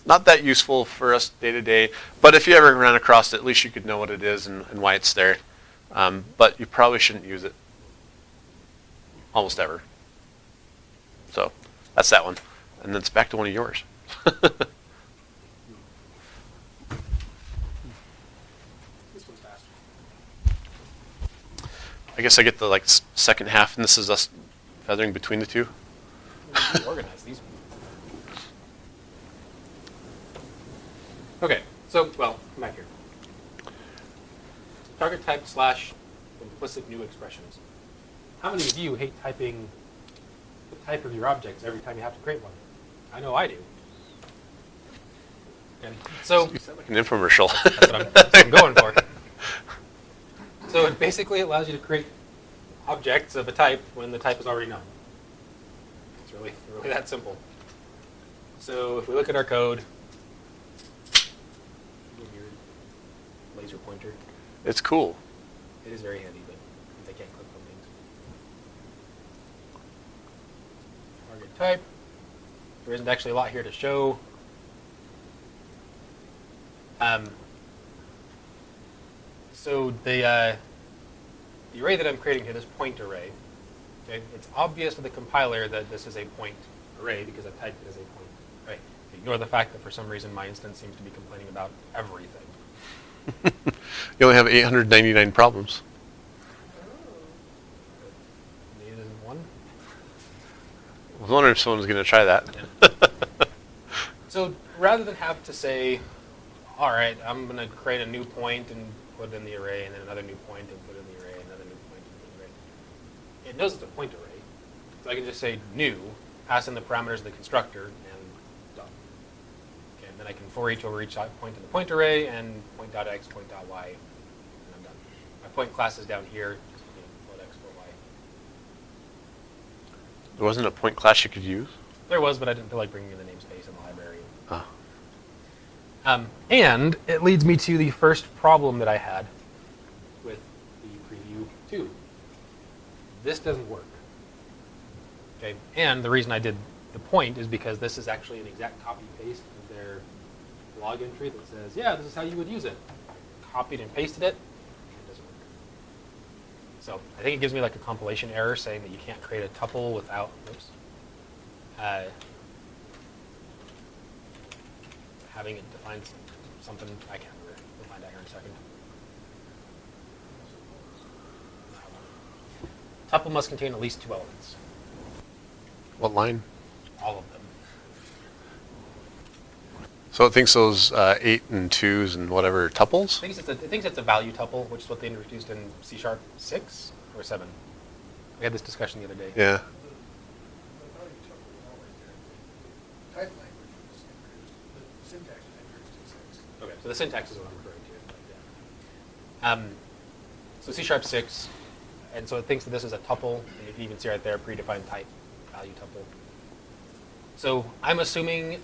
not that useful for us day to day. But if you ever run across it, at least you could know what it is and, and why it's there. Um, but you probably shouldn't use it almost ever. So that's that one. And then it's back to one of yours. (laughs) I guess I get the like second half, and this is us feathering between the two. We organize these. Okay, so, well, come back here. Target type slash implicit new expressions. How many of you hate typing the type of your objects every time you have to create one? I know I do. Okay, so You sound like an infomercial. (laughs) that's what I'm, that's what I'm going for. So it basically allows you to create objects of a type when the type is already known. It's really, really that simple. So if we look at our code, weird laser pointer. it's cool. It is very handy, but I can't click on things. Target type. There isn't actually a lot here to show. Um, so the uh, the array that I'm creating here, this point array, okay, it's obvious to the compiler that this is a point array because I've typed it as a point array. Ignore the fact that for some reason my instance seems to be complaining about everything. (laughs) You only have 899 problems. Oh. I was wondering if someone was going to try that. (laughs) So rather than have to say, all right, I'm going to create a new point and put it in the array, and then another new point and put it in the array, another new point and put it in the array. It knows it's a point array. So I can just say new, pass in the parameters of the constructor, and done. Okay, and then I can for each over each point in the point array, and point dot x, point dot y, and I'm done. My point class is down here, just you know, float x, float y. there wasn't a point class you could use. There was, but I didn't feel like bringing in the namespace in the library. Oh. Um, and it leads me to the first problem that I had with the preview 2. This doesn't work. Okay, and the reason I did the point is because this is actually an exact copy paste of their log entry that says, yeah, this is how you would use it. Copied and pasted it, it doesn't work. So I think it gives me like a compilation error saying that you can't create a tuple without, oops, uh, having it define something, I can't remember. We'll find out here in a second. Tuple must contain at least two elements, What line? all of them. So it thinks those uh, eight and twos and whatever I tuples? think it's a, it thinks it's a value tuple, which is what they introduced in C sharp six or seven. We had this discussion the other day. Yeah. The the value tuple is always there. Type language was introduced, the syntax was introduced in six. Okay, so the syntax is what I'm referring to. Um, so C sharp six, and so it thinks that this is a tuple, and you can even see right there predefined type value tuple. So I'm assuming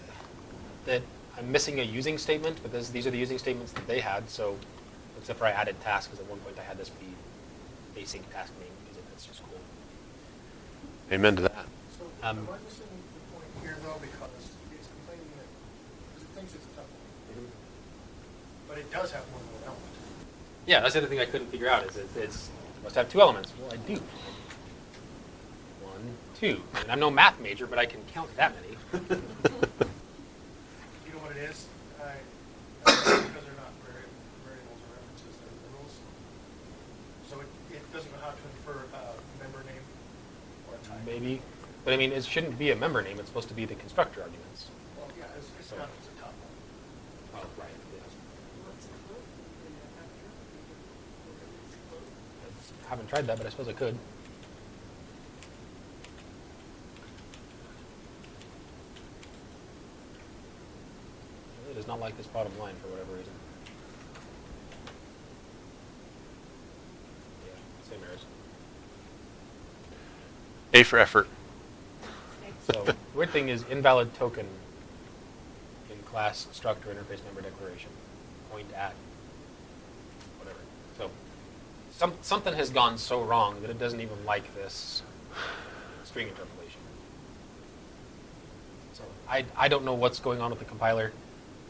that I'm missing a using statement, but this, these are the using statements that they had. So except for I added task, because at one point I had this be async task name, because that's just cool. Amen to that. So Um, am I missing the point here though, because it's complaining that, because it thinks it's a tuple, but it does have one more element. Yeah, that's the other thing I couldn't figure out is it, it's it must have two elements. Well, I do. One, two. And I'm no math major, but I can count that many. (laughs) You know what it is? I, I because they're not vari- variables or references, they're rules. So it, it doesn't know how to infer a member name or a type. Maybe, but I mean, it shouldn't be a member name. It's supposed to be the constructor arguments. Well, yeah, it's, it's So- not, it's a tuple. Oh, right. What's a float? In a vector? What is a float? I haven't tried that, but I suppose I could. It does not like this bottom line for whatever reason. Yeah, same errors. A for effort. So the weird thing is invalid token in class structure interface member declaration. Point at whatever. So some, something has gone so wrong that it doesn't even like this string interpolation. So I, I don't know what's going on with the compiler.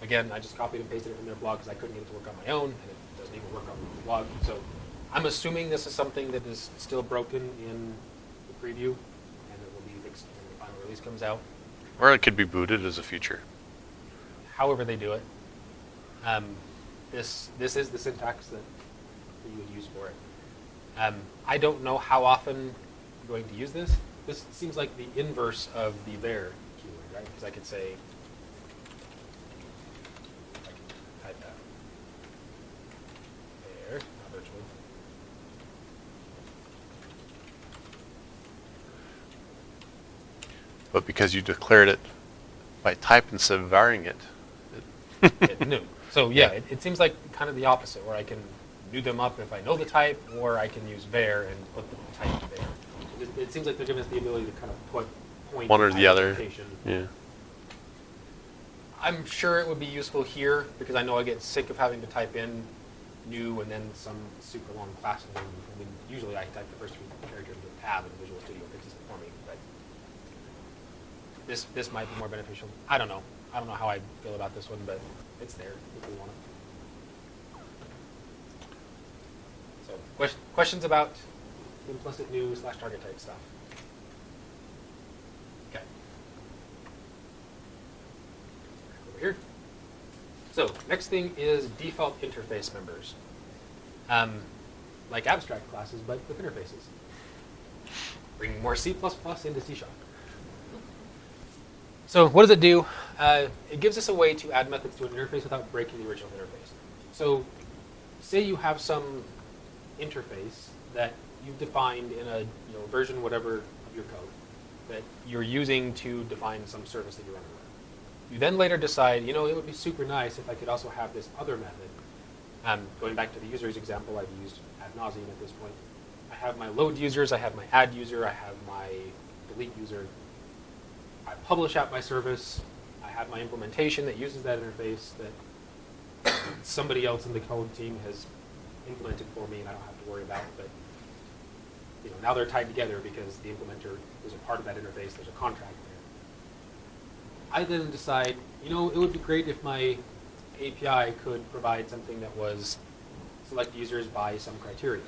Again, I just copied and pasted it from their blog because I couldn't get it to work on my own, and it doesn't even work on the blog. So I'm assuming this is something that is still broken in the preview, and it will be fixed when the final release comes out. Or it could be booted as a feature. However they do it, um, this this is the syntax that you would use for it. Um, I don't know how often I'm going to use this. This seems like the inverse of the var keyword, right? Because I could say, I can type that there, not virtually. But because you declared it by type instead of varying it, it it knew. So yeah, it, it seems like kind of the opposite, where I can do them up if I know the type, or I can use var and put the type there. It, it seems like they're giving us the ability to kind of put point one or the other. Yeah. I'm sure it would be useful here because I know I get sick of having to type in new and then some super long class name. I mean, usually I type the first three characters into a tab and Visual Studio fixes it for me, but this this might be more beneficial. I don't know. I don't know how I feel about this one, but it's there if we want it. So, question, questions about implicit new slash target type stuff? Okay. Over here. So, next thing is default interface members. Um, like abstract classes, but with interfaces. Bringing more C++ into C Sharp. So what does it do? Uh, it gives us a way to add methods to an interface without breaking the original interface. So say you have some interface that you've defined in a you know, version whatever of your code that you're using to define some service that you're running with. You then later decide, you know, it would be super nice if I could also have this other method. Um, going back to the users example I've used ad nauseum at this point. I have my load users, I have my add user, I have my delete user. I publish out my service. I have my implementation that uses that interface that somebody else in the code team has implemented for me and I don't have to worry about. it. But you know, now they're tied together because the implementer is a part of that interface. There's a contract there. I then decide, you know, it would be great if my API could provide something that was select users by some criteria.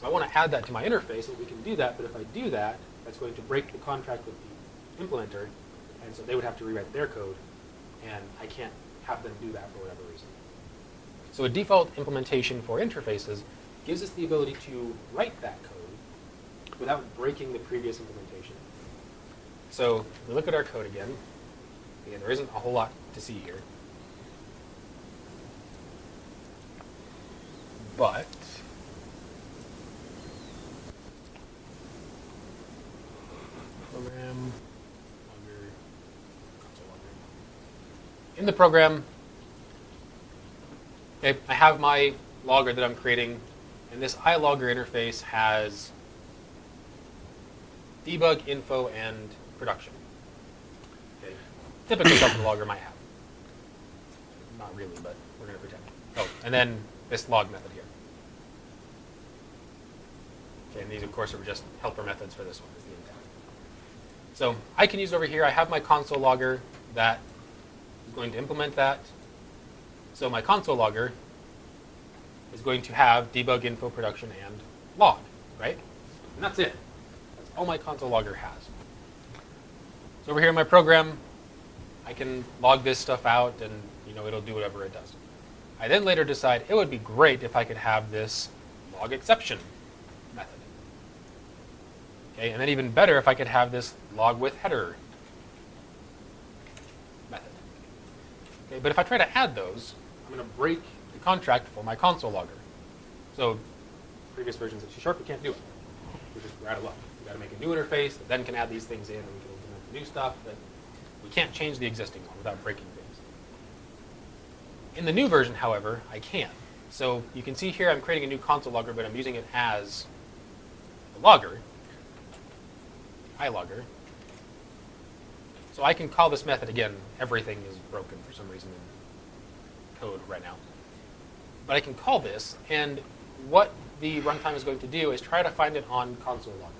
So I want to add that to my interface, and we can do that, but if I do that, that's going to break the contract with the implementer, and so they would have to rewrite their code, and I can't have them do that for whatever reason. So a default implementation for interfaces gives us the ability to write that code without breaking the previous implementation. So we look at our code again. Again, there isn't a whole lot to see here. But program. In the program, okay, I have my logger that I'm creating, and this iLogger interface has debug, info, and production. Okay. Typically, something logger might have. Not really, but we're going to pretend. Oh, and then this log method here. Okay, and these, of course, are just helper methods for this one. Is the. So I can use over here. I have my console logger that is going to implement that. So my console logger is going to have debug, info, production, and log, right? And that's it. That's all my console logger has. So over here in my program, I can log this stuff out, and you know it'll do whatever it does. I then later decide it would be great if I could have this log exception method. Okay, and then even better if I could have this log with header method. Okay, but if I try to add those, I'm going to break the contract for my console logger. So previous versions of C Sharp, you can't do it. We just we're. We've got to make a new interface that then can add these things in, and we can implement the new stuff. But we can't change the existing one without breaking things. In the new version, however, I can. So you can see here I'm creating a new console logger, but I'm using it as a logger, iLogger. So I can call this method again. Everything is broken for some reason in code right now. But I can call this, and what the runtime is going to do is try to find it on console logger.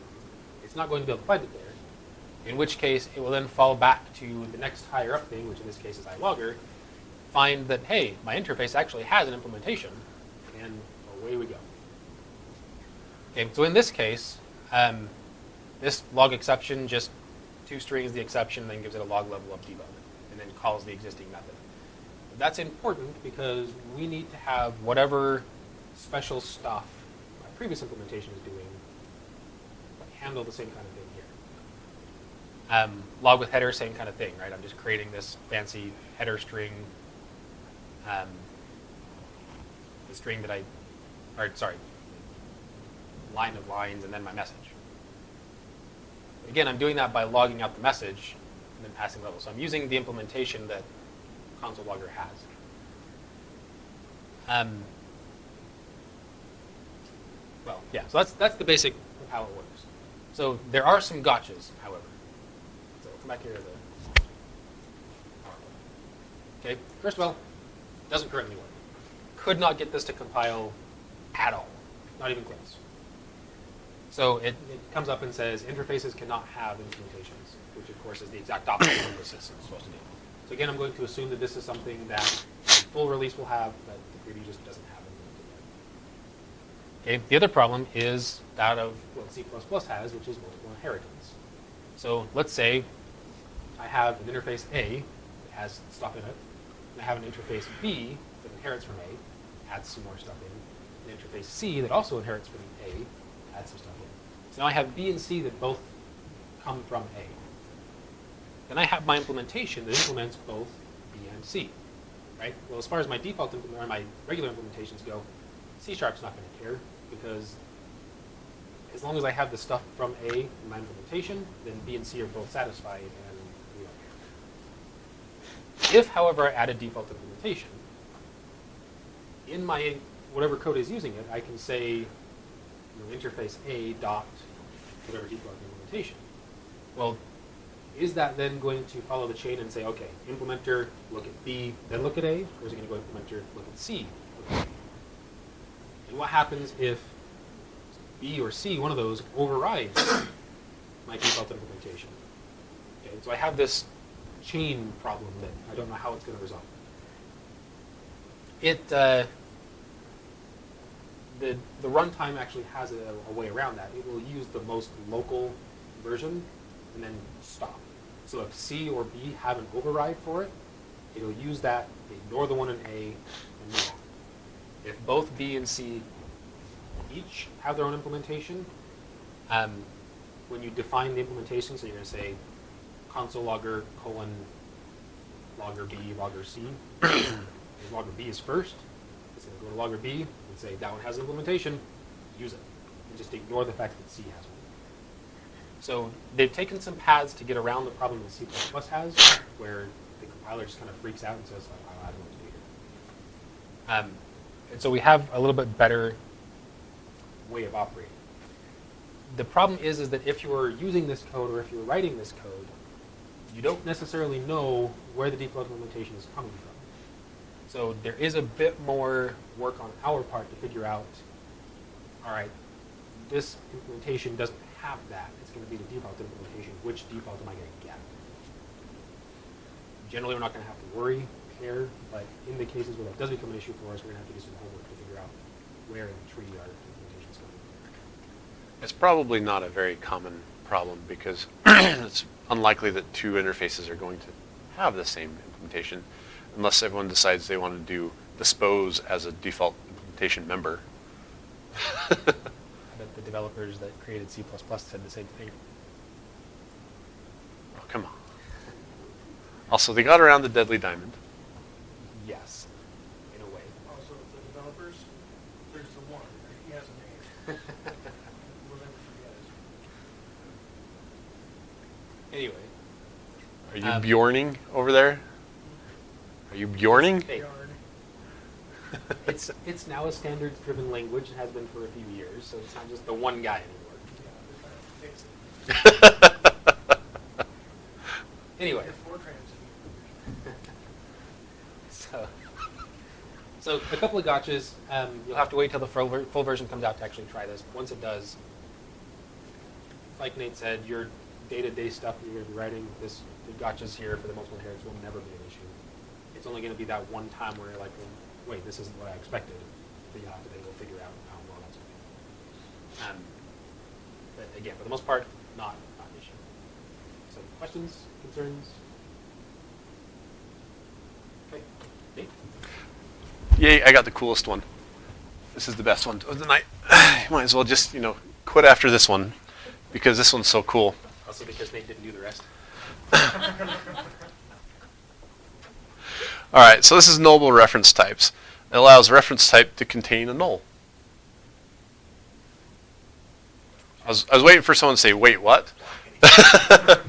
It's not going to be able to find it there, in which case it will then fall back to the next higher up thing, which in this case is iLogger, find that, hey, my interface actually has an implementation, and away we go. Okay, so in this case, um, this log exception just two strings the exception, then gives it a log level of debug, and then calls the existing method. That's important because we need to have whatever special stuff my previous implementation is doing handle the same kind of thing here. Um, log with header, same kind of thing, right? I'm just creating this fancy header string, um, the string that I, or sorry, line of lines, and then my message. Again, I'm doing that by logging out the message and then passing level. So I'm using the implementation that console logger has. Um, well, yeah, so that's, that's the basic of how it works. So there are some gotchas, however. So we'll come back here to the Okay, first of all, doesn't currently work. Could not get this to compile at all, not even close. So it, it comes up and says interfaces cannot have implementations, which of course is the exact opposite of what the system is supposed to do. So again, I'm going to assume that this is something that full release will have, but the preview just doesn't have it. Okay, the other problem is that of what C++ has, which is multiple inheritance. So let's say I have an interface A that has stuff in it, and I have an interface B that inherits from A, adds some more stuff in, an interface C that also inherits from A, adds some stuff in. So now I have B and C that both come from A. Then I have my implementation that implements both B and C, right? Well, as far as my default or my regular implementations go, C Sharp's not going to care because as long as I have the stuff from A in my implementation, then B and C are both satisfied and we don't care. If, however, I add a default implementation, in my whatever code is using it, I can say you know, interface A dot whatever default implementation. Well, is that then going to follow the chain and say, okay, implementer, look at B, then look at A, or is it going to go implementer, look at C, look at And what happens if B or C, one of those, overrides my default implementation? Okay, so I have this chain problem that I don't know how it's going to resolve. It, uh, the, the runtime actually has a, a way around that. It will use the most local version and then stop. So if C or B have an override for it, it'll use that, ignore the one in A, and move on. If both B and C each have their own implementation, Um, when you define the implementation, so you're going to say console logger colon logger B logger C. (coughs) logger B is first. It's going to go to logger B and say that one has an implementation. Use it, and just ignore the fact that C has one. So they've taken some paths to get around the problem that C++ has, where the compiler just kind of freaks out and says, oh, I don't know what to do here. Um, and so we have a little bit better way of operating. The problem is, is that if you are using this code or if you're writing this code, you don't necessarily know where the default implementation is coming from. So there is a bit more work on our part to figure out, all right, this implementation doesn't have that. It's going to be the default implementation. Which default am I going to get? Generally, we're not going to have to worry, care, but in the cases where that does become an issue for us, we're going to have to do some homework to figure out where in the tree our implementation is from. It's probably not a very common problem because (clears throat) it's unlikely that two interfaces are going to have the same implementation unless everyone decides they want to do dispose as a default implementation member. (laughs) I bet the developers that created C++ said the same thing. Oh, come on. Also, they got around the deadly diamond. Yes, in a way. Also, the developers, there's the one, he has a name. (laughs) We'll never forget it. Anyway, Are you Um, Bjorning over there? Are you Bjorning? Hey. (laughs) It's it's now a standards-driven language. It has been for a few years, so it's not just the one guy anymore. Yeah, they're trying to fix it. Anyway, Get Fortran's in here. so so a couple of gotchas. Um, you'll have to wait till the full, ver- full version comes out to actually try this. Once it does, like Nate said, your day-to-day stuff that you're going to be writing, this the gotchas here for the multiple inheritance will never be an issue. It's only going to be that one time where you're like, well, wait, this isn't what I expected. But you'll have to then go figure out how well that's going to be. Um, but again, for the most part, not, not an issue. So questions, concerns? Okay. Nate? Yay, I got the coolest one. This is the best one of the night. You (sighs) might as well just, you know, quit after this one because this one's so cool. Also because Nate didn't do the rest. (laughs) (laughs) All right, so this is nullable reference types. It allows reference type to contain a null. I was, I was waiting for someone to say, wait, what? (laughs)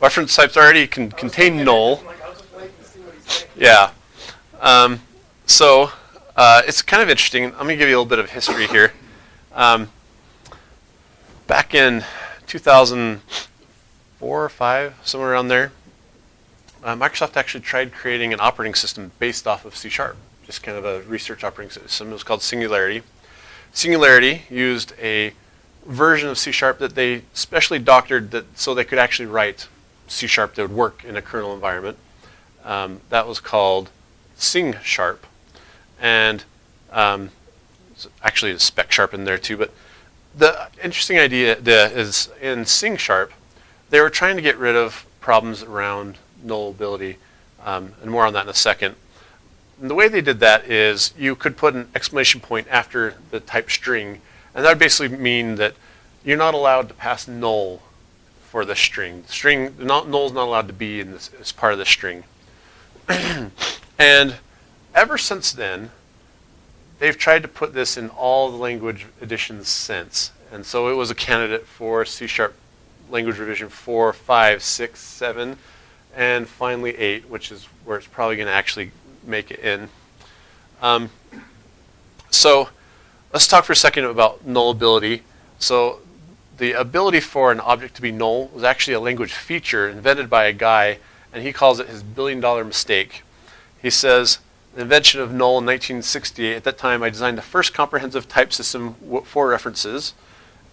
reference types already can contain null. To. Yeah. Um, so uh, it's kind of interesting. Let me give you a little bit of history here. Um, back in 2004 or 5, somewhere around there, uh, Microsoft actually tried creating an operating system based off of C Sharp, just kind of a research operating system. It was called Singularity. Singularity used a version of C Sharp that they specially doctored that so they could actually write C Sharp that would work in a kernel environment. Um, that was called Sing Sharp, and um, actually a Spec Sharp in there too. But the interesting idea is in Sing Sharp, they were trying to get rid of problems around nullability, um, and more on that in a second. And the way they did that is you could put an exclamation point after the type string, and that would basically mean that you're not allowed to pass null for the string. The string, not, null is not allowed to be in this as part of the string. (clears throat) and ever since then, they've tried to put this in all the language editions since. And so it was a candidate for C Sharp language revision 4, 5, 6, 7, and finally 8, which is where it's probably going to actually make it in. Um, so let's talk for a second about nullability. So the ability for an object to be null was actually a language feature invented by a guy, and he calls it his billion dollar mistake. He says, the invention of null in 1968, at that time I designed the first comprehensive type system for references,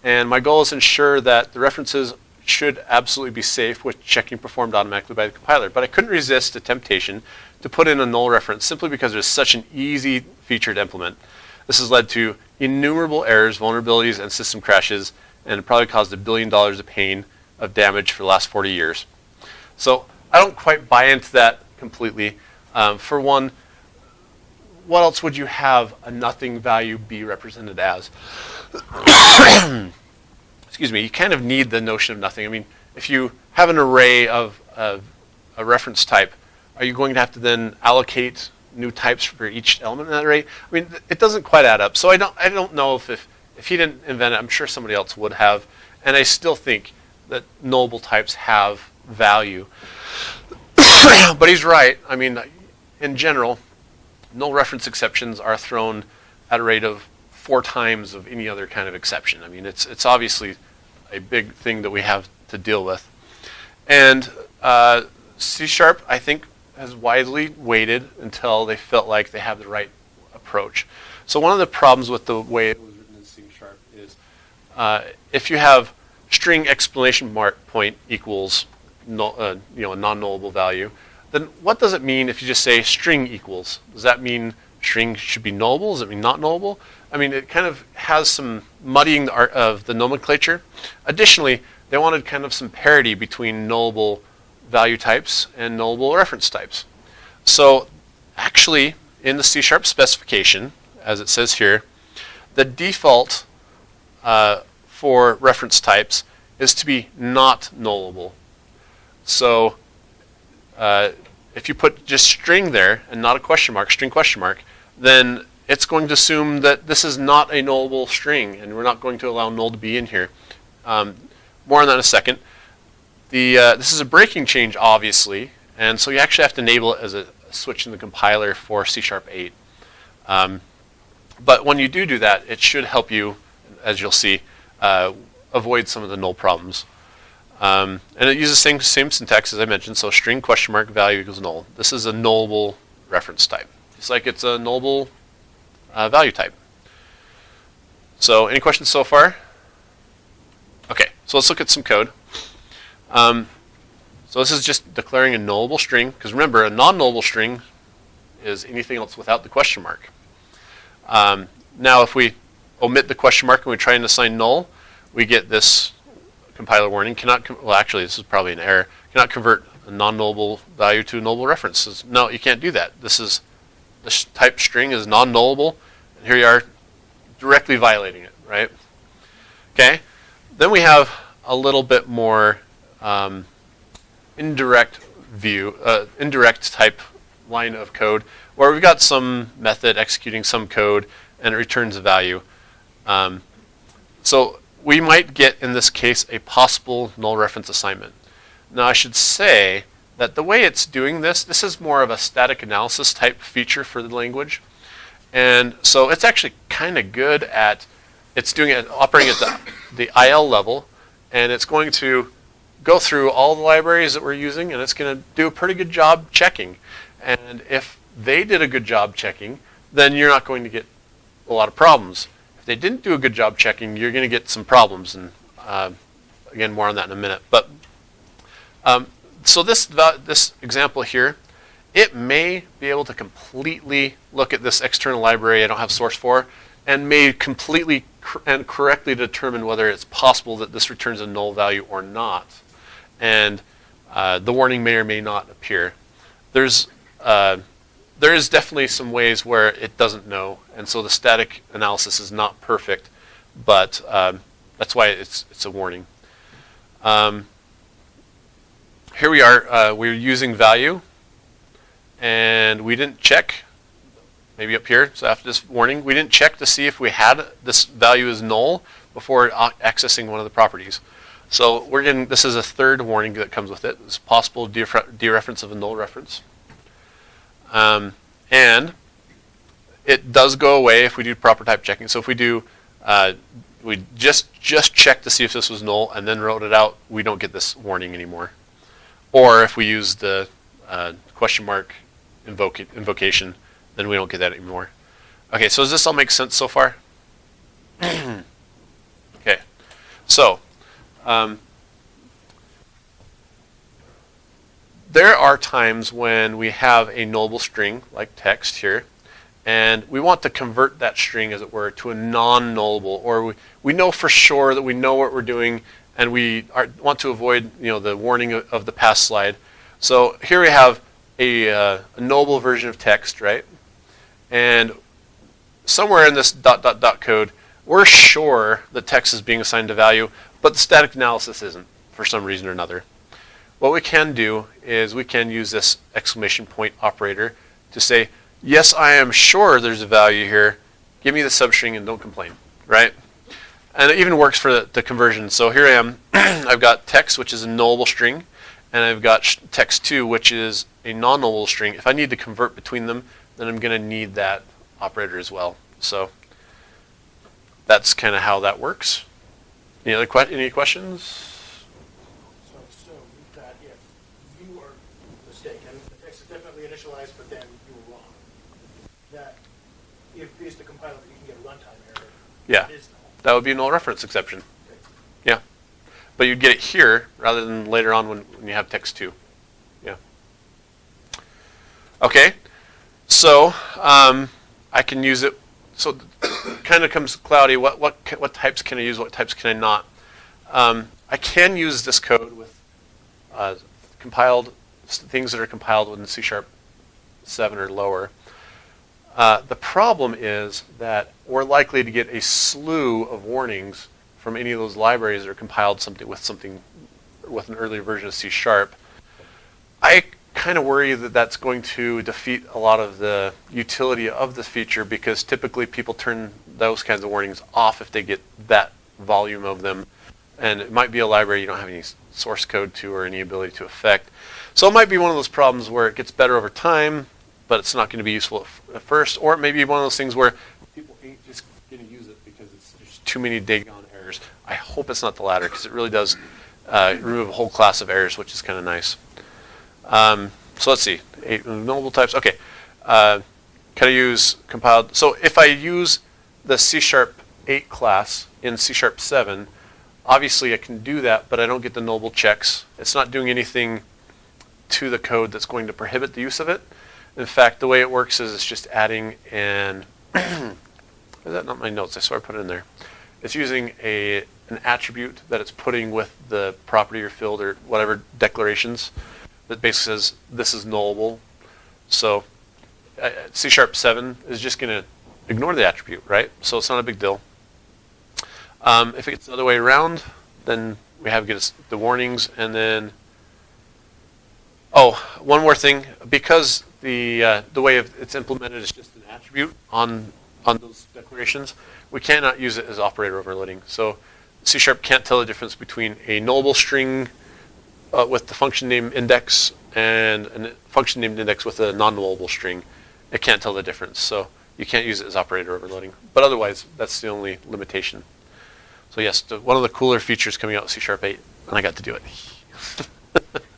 and my goal is to ensure that the references should absolutely be safe with checking performed automatically by the compiler. But I couldn't resist the temptation to put in a null reference simply because it's such an easy feature to implement. This has led to innumerable errors, vulnerabilities, and system crashes, and it probably caused a billion dollars of pain of damage for the last 40 years. So I don't quite buy into that completely. Um, for one, what else would you have a nothing value be represented as? (coughs) (coughs) (coughs) Excuse me, you kind of need the notion of nothing. I mean, if you have an array of, of a reference type, are you going to have to then allocate new types for each element in that array? I mean, it doesn't quite add up. So I don't, I don't know if, if, if he didn't invent it, I'm sure somebody else would have. And I still think that nullable types have value. (coughs) but he's right. I mean, in general, null reference exceptions are thrown at a rate of four times of any other kind of exception. I mean, it's, it's obviously a big thing that we have to deal with. And uh, C Sharp, I think, has widely waited until they felt like they have the right approach. So one of the problems with the way it was written in C Sharp is uh, if you have string exclamation mark point equals null, uh, you know a non-nullable value, then what does it mean if you just say string equals? Does that mean string should be nullable? Does it mean not nullable? I mean, it kind of has some muddying of the nomenclature. Additionally, they wanted kind of some parity between nullable value types and nullable reference types. So actually, in the C-sharp specification, as it says here, the default uh, for reference types is to be not nullable. So uh, if you put just string there and not a question mark, string question mark, then it's going to assume that this is not a nullable string, and we're not going to allow null to be in here. Um, more on that in a second. The, uh, this is a breaking change, obviously, and so you actually have to enable it as a switch in the compiler for C Sharp 8. Um, but when you do do that, it should help you, as you'll see, uh, avoid some of the null problems. Um, and it uses the same, same syntax as I mentioned, so string question mark value equals null. This is a nullable reference type. It's like it's a nullable uh, value type. So any questions so far? Okay, so let's look at some code. Um, so this is just declaring a nullable string, because remember, a non-nullable string is anything else without the question mark. Um, now, if we omit the question mark and we try and assign null, we get this compiler warning. Cannot, well, actually, this is probably an error. Cannot convert a non-nullable value to a nullable reference. No, you can't do that. This is this type string is non-nullable, and here you are directly violating it, right? Okay. Then we have a little bit more um, indirect view, uh, indirect type line of code, where we've got some method executing some code, and it returns a value. Um, so we might get, in this case, a possible null reference assignment. Now I should say that the way it's doing this, this is more of a static analysis type feature for the language. And so it's actually kind of good at, it's doing it, operating at the, the IL level, and it's going to go through all the libraries that we're using, and it's going to do a pretty good job checking. And if they did a good job checking, then you're not going to get a lot of problems. If they didn't do a good job checking, you're going to get some problems. And uh, again, more on that in a minute. But um, so this this example here, it may be able to completely look at this external library I don't have source for, and may completely and correctly determine whether it's possible that this returns a null value or not. And uh, the warning may or may not appear. There's uh, there is definitely some ways where it doesn't know, and so the static analysis is not perfect, but um, that's why it's it's a warning. Um, here we are, uh, we're using value, and we didn't check, maybe up here, so after this warning, we didn't check to see if we had this value is null before accessing one of the properties. So we're getting, this is a third warning that comes with it. It's possible dereference of a null reference. Um, and it does go away if we do proper type checking. So if we do, uh, we just just check to see if this was null and then wrote it out, we don't get this warning anymore. Or if we use the uh, question mark invoke invocation, then we don't get that anymore. Okay, so does this all make sense so far? (clears throat) okay, so um, there are times when we have a nullable string, like text here, and we want to convert that string, as it were, to a non-nullable, or we, we know for sure that we know what we're doing, and we are, want to avoid you know, the warning of, of the past slide. So here we have a, uh, a nullable version of text, right? And somewhere in this dot dot dot code, we're sure the text is being assigned a value, but the static analysis isn't for some reason or another. What we can do is we can use this exclamation point operator to say, yes, I am sure there's a value here. Give me the substring and don't complain, right? And it even works for the, the conversion. So here I am. (clears throat) I've got text, which is a nullable string, and I've got text2, which is a non-nullable string. If I need to convert between them, then I'm going to need that operator as well. So that's kind of how that works. Any other que- any questions? So I assume that if you are mistaken, the text is definitely initialized, but then you were wrong, that if based the compiler, you can get a runtime error. Yeah, It is null. That would be a null reference exception. Yeah, but you'd get it here rather than later on when, when you have text two. Yeah. Okay, so um, I can use it. So kind of comes cloudy. What what what types can I use? What types can I not? Um, I can use this code with uh, compiled things that are compiled with C sharp seven or lower. Uh, the problem is that we're likely to get a slew of warnings from any of those libraries that are compiled something with something with an earlier version of C sharp. I kind of worry that that's going to defeat a lot of the utility of this feature because typically people turn those kinds of warnings off if they get that volume of them. And it might be a library you don't have any source code to or any ability to affect. So it might be one of those problems where it gets better over time, but it's not going to be useful at, first. Or it may be one of those things where people ain't just going to use it because it's, there's too many daggone errors. I hope it's not the latter because it really does uh, remove a whole class of errors, which is kind of nice. Um, so let's see, eight nullable types. Okay, uh, can I use compiled? So if I use the C sharp 8 class in C sharp 7, obviously I can do that, but I don't get the nullable checks. It's not doing anything to the code that's going to prohibit the use of it. In fact, the way it works is it's just adding an, (clears throat) is that not my notes? I swear I put it in there. It's using a an attribute that it's putting with the property or field or whatever declarations that basically says this is nullable. So uh, C sharp 7 is just going to ignore the attribute, right? So it's not a big deal. Um, if it's the other way around, then we have get the warnings and then Oh, one more thing. Because the uh, the way it's implemented is just an attribute on on those declarations, we cannot use it as operator overloading. So C sharp can't tell the difference between a nullable string uh, with the function name index and a function named index with a non-nullable string. It can't tell the difference. So you can't use it as operator overloading. But otherwise, that's the only limitation. So yes, one of the cooler features coming out with C sharp 8, and I got to do it. (laughs)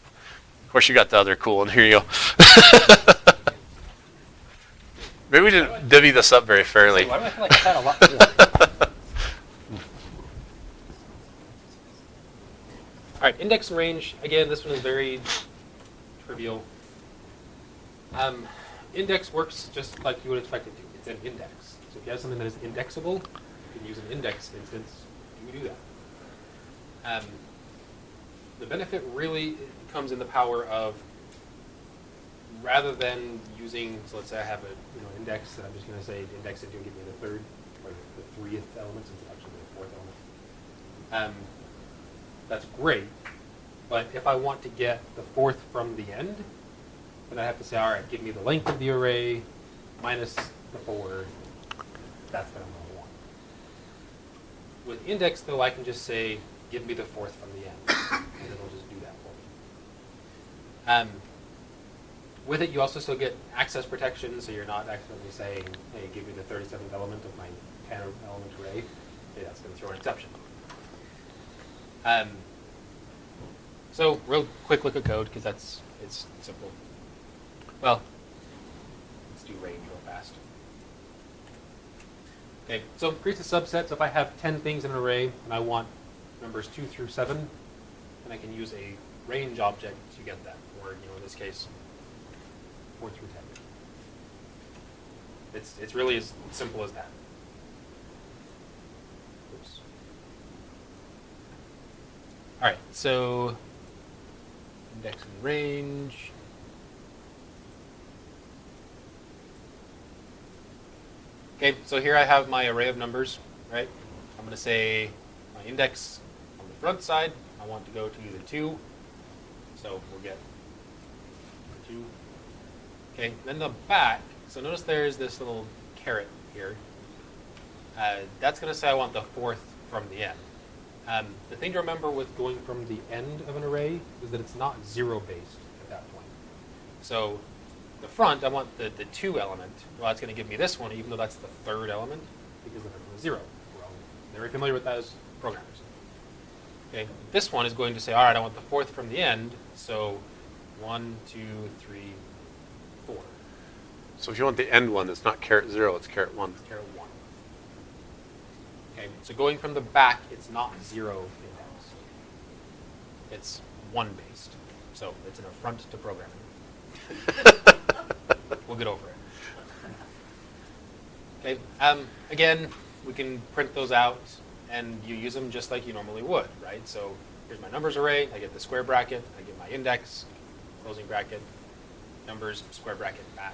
Of course, you got the other cool one. Here you go. (laughs) Maybe we didn't divvy this up very fairly. Why do I feel like I had a lot? (laughs) All right, index and range. Again, this one is very trivial. Um, index works just like you would expect it to. It's an index. So if you have something that is indexable, you can use an index instance to do that. Um, the benefit really comes in the power of rather than using, so let's say I have a you know index, I'm just going to say index it to give me the third or the threeth element since it's actually the fourth element. Um, that's great, but if I want to get the fourth from the end, then I have to say, all right, give me the length of the array minus the four. That's what I'm going to want. With index, though, I can just say, give me the fourth from the end, and it'll just do that for me. Um, with it, you also still get access protection, so you're not accidentally saying, hey, give me the 37th element of my 10 element array. Okay, that's going to throw an exception. Um, so, real quick look at code, because that's, it's simple. Well, let's do range real fast. Okay, so it creates a subset. So if I have 10 things in an array and I want numbers 2 through 7, then I can use a range object to get that, this case, 4 through 10. It's, it's really as simple as that. Oops. All right, so index and range. Okay, so here I have my array of numbers, right? I'm gonna say my index on the front side, I want to go to the two. So we'll get. Okay, then the back, so notice there's this little caret here. Uh, that's gonna say I want the fourth from the end. Um, the thing to remember with going from the end of an array is that it's not zero based at that point. So the front, I want the, the two element. Well, that's going to give me this one, even though that's the third element, because then it's zero. We're all very familiar with that as programmers. Okay, this one is going to say, all right, I want the fourth from the end. So one, two, three. So if you want the end one, it's not caret zero, it's caret one. Caret one. Okay, so going from the back, it's not zero index. It's one based. So it's an affront to programming. (laughs) We'll get over it. Okay, um, again, we can print those out and you use them just like you normally would, right? So here's my numbers array, I get the square bracket, I get my index, closing bracket, numbers, square bracket, back.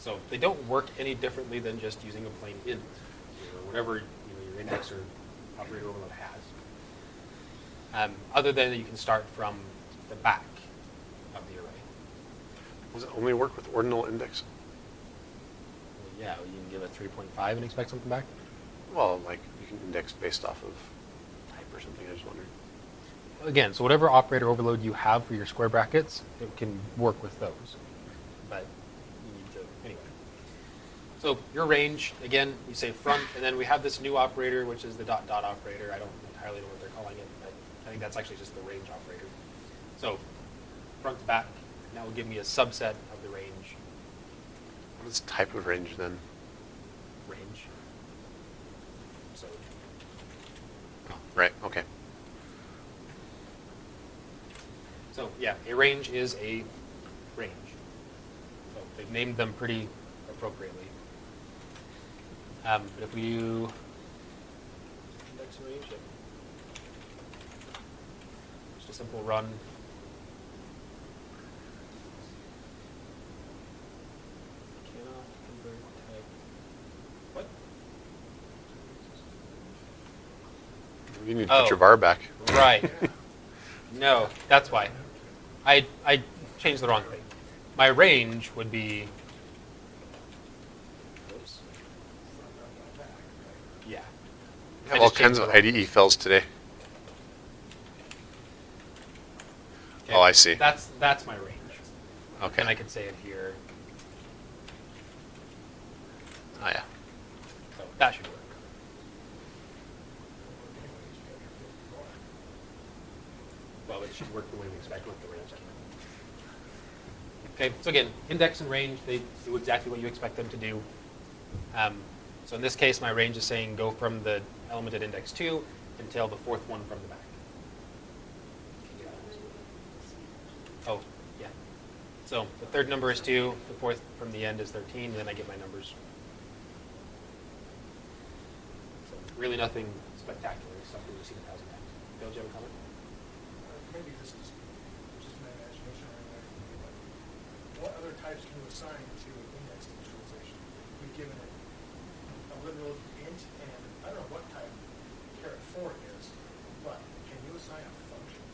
So they don't work any differently than just using a plain int or whatever you know, your index or operator overload has. Um, other than that you can start from the back of the array. Does it only work with ordinal index? Well, yeah, you can give it 3.5 and expect something back. Well, like you can index based off of type or something. I just wondered. Again, so whatever operator overload you have for your square brackets, it can work with those. But you need to, anyway. So your range, again, you say front, and then we have this new operator, which is the dot dot operator. I don't entirely know what they're calling it, but I think that's actually just the range operator. So front to back, and that will give me a subset of the range. What is type of range then? Range. So Oh, right. Okay. So yeah, a range is a range. So they've named them pretty appropriately. Um, but if we do index range, just a simple run. Cannot convert type. What? You need to put Oh. your var back. Right. (laughs) No, that's why. I, I changed the wrong thing. My range would be. Oops. Yeah. We I all kinds of IDE files today. Okay, Oh, I see. That's that's my range. Okay. And I can say it here. Oh yeah. So that should work. Well, it should work the way we expect with the range. Okay, so again, index and range, they do exactly what you expect them to do. Um, so in this case, my range is saying go from the element at index 2 until the fourth one from the back. Oh, yeah. So the third number is 2, the fourth from the end is 13, and then I get my numbers. So really nothing spectacular, stuff we've seen a thousand times. Bill, do you have a comment? Uh, Maybe this is just my imagination what other types can you assign to an index initialization? We've given it a literal int, and I don't know what type caret four is, but can you assign a function?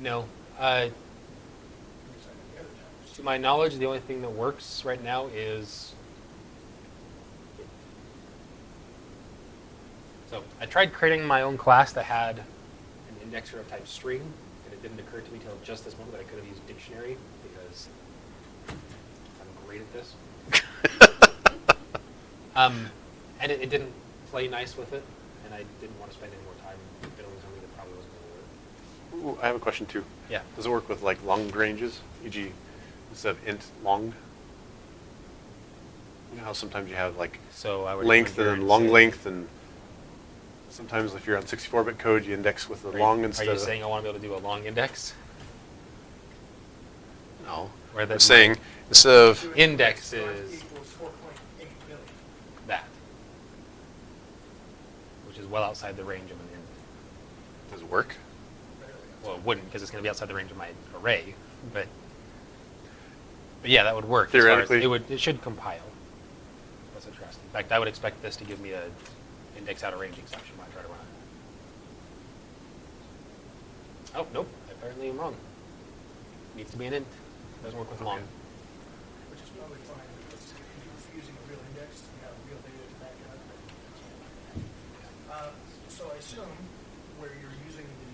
No. Uh, Can you assign any other types? to my knowledge, the only thing that works right now is. So I tried creating my own class that had an indexer of type string, and it didn't occur to me until just this moment that I could have used dictionary because I'm great at this. (laughs) Um, and it, it didn't play nice with it, and I didn't want to spend any more time building something that probably wasn't going to work. Ooh, I have a question too. Yeah. Does it work with like long ranges, e.g., instead of int long? You know how sometimes you have like So I would length and and long length, and sometimes if you're on 64-bit code, you index with the Are you- long instead Are you of saying I want to be able to do a long index? no. Where I'm saying instead of Do it Index is- Equals four point eight million. that, which is well outside the range of an int. does it work? Barely. Well, it wouldn't because it's going to be outside the range of my array, but But yeah, that would work. as as- It would, it should compile. That's interesting. In fact, I would expect this to give me a index out of range exception when I try to run it. Oh, nope, apparently I'm wrong. It Needs to be an int. It Doesn't work with long. Which is probably fine, because if you're using a real index, you have real data to back it up. Uh, So I assume where you're using the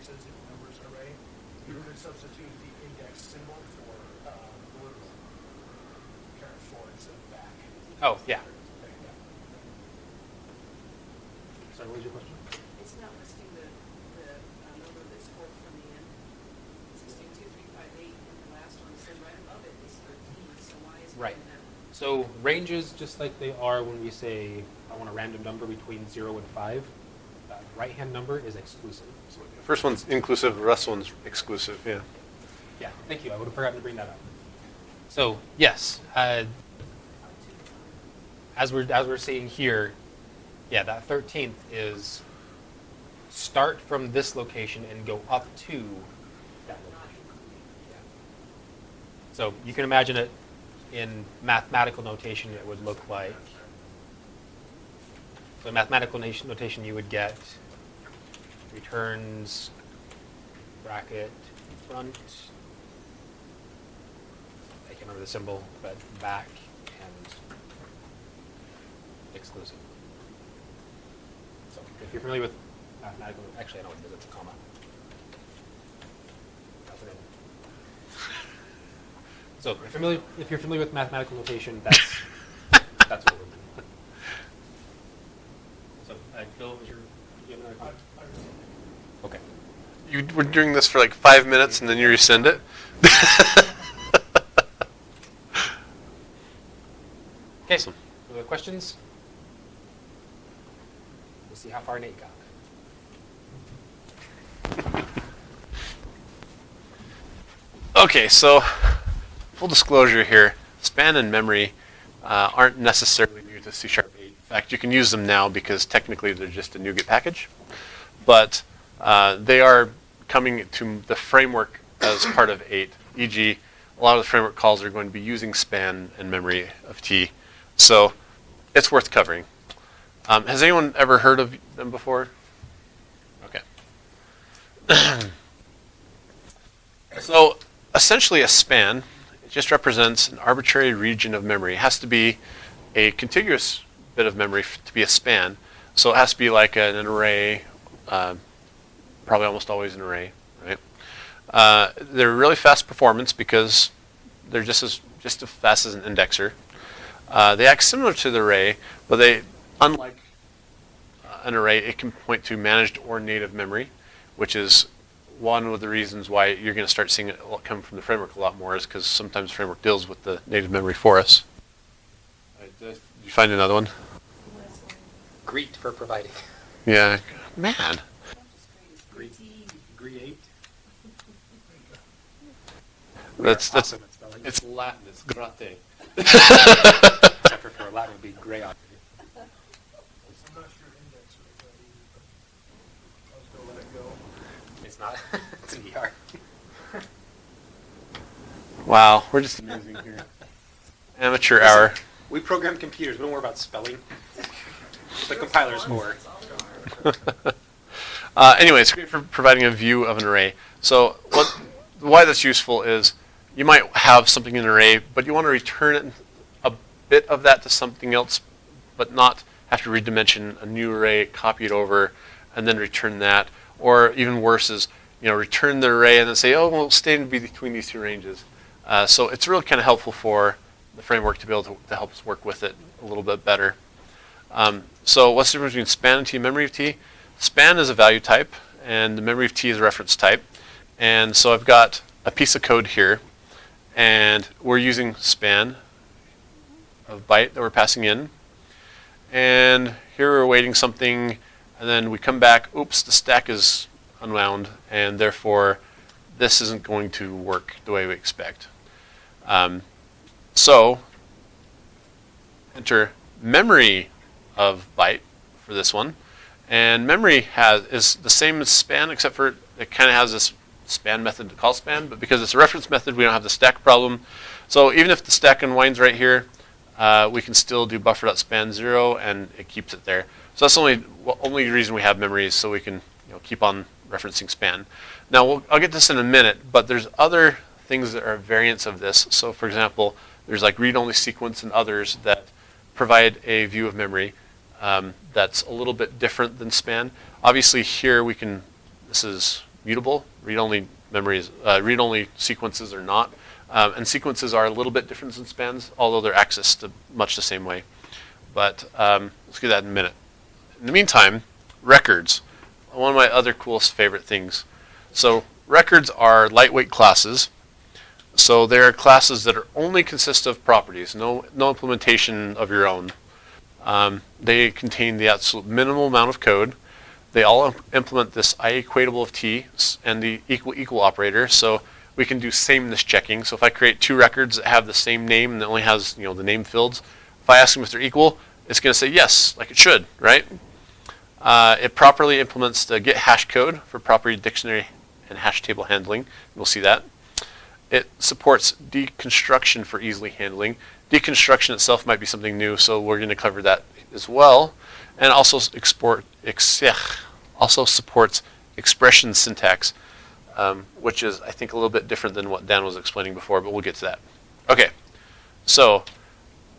indexes in numbers array, you would substitute the index symbol for uh, blue, parent for instead of back. Oh, yeah. There you go. Sorry, what was your question? It's not listing the, the uh, number that's pulled from the end. Sixty-two, three, five, eight, and the last one said right above it is thirteen, so why is it Right. in that? So ranges, just like they are when we say, I want a random number between zero and five, that right-hand number is exclusive. First one's inclusive, the rest one's exclusive, yeah. Yeah, thank you. I would have forgotten to bring that up. So, yes, uh, as we're, as we're seeing here, yeah, that 13th is start from this location and go up to that location. Yeah. So you can imagine it in mathematical notation, it would look like, so in mathematical notation, you would get returns bracket front, I can't remember the symbol, but back and exclusive. So if you're familiar with mathematical, actually I know what it is, it's a comma. So if you're familiar, if you're familiar with mathematical notation, that's, (laughs) that's what we're So, uh, Phil, your, you have another I-? I. Okay. You were doing this for like five minutes and then you rescind it? (laughs) Okay, Awesome. other questions? We'll see how far Nate got. Okay, so full disclosure here, span and memory uh, aren't necessarily new to C Sharp 8. In fact, you can use them now because technically they're just a NuGet package, but uh, they are coming to the framework as part of 8. E.g., a lot of the framework calls are going to be using span and memory of T, so it's worth covering. Um, has anyone ever heard of them before? Okay. (coughs) So essentially a span, just represents an arbitrary region of memory. It has to be a contiguous bit of memory f- to be a span. So it has to be like an, an array, uh, probably almost always an array, right? Uh, they're really fast performance because they're just as just as fast as an indexer. Uh, they act similar to the array, but they, unlike uh, an array, it can point to managed or native memory, which is one of the reasons why you're going to start seeing it come from the framework a lot more is because sometimes framework deals with the native memory for us. Uh, Did you find another one? Greet for providing. Yeah. Man. Greet. That's that's Awesome. It's Latin, it's grate. (laughs) For, for Latin would be gray on. I'm not sure index would be, but I was gonna let it go. It's not, (laughs) it's an ER. wow. We're just amazing here. Amateur hour. We program computers, we don't worry about spelling. The compiler's for. (laughs) Uh, anyway, it's great for providing a view of an array. So what, why that's useful is you might have something in an array, but you want to return a bit of that to something else, but not have to redimension a new array, copy it over, and then return that. Or even worse is, you know, return the array and then say, oh, well, stay between these two ranges. Uh, so it's really kind of helpful for the framework to be able to, to help us work with it a little bit better. Um, so what's the difference between span and T and memory of T? Span is a value type, and the memory of T is a reference type. And so I've got a piece of code here, and we're using span of byte that we're passing in. And here we're awaiting something, and then we come back, oops, the stack is unwound, and therefore this isn't going to work the way we expect. Um, so enter memory of byte for this one. And memory has is the same as span, except for it kind of has this span method to call span, but because it's a reference method, we don't have the stack problem. So even if the stack unwinds right here, uh, we can still do buffer.span zero and it keeps it there. So that's the only, only reason we have memory is so we can you know, keep on referencing span. Now, we'll, I'll get this in a minute, but there's other things that are variants of this. So for example, there's like read-only sequence and others that provide a view of memory um, that's a little bit different than span. Obviously here we can, this is mutable, read-only memories, uh, read-only sequences are not. Um, and sequences are a little bit different than spans, although they're accessed much the same way. But um, let's get that in a minute. In the meantime, records, one of my other coolest favorite things. So records are lightweight classes. So they're classes that are only consist of properties, no, no implementation of your own. Um, they contain the absolute minimal amount of code. They all imp implement this IEquatable of t and the equal equal operator. So we can do sameness checking. So if I create two records that have the same name and it only has you know the name fields, if I ask them if they're equal, it's going to say yes, like it should, right? Uh, it properly implements the get hash code for property dictionary and hash table handling. We'll see that. It supports deconstruction for easily handling. Deconstruction itself might be something new, so we're going to cover that as well. And also export, ex, also supports expression syntax, um, which is, I think, a little bit different than what Dan was explaining before, but we'll get to that. Okay, so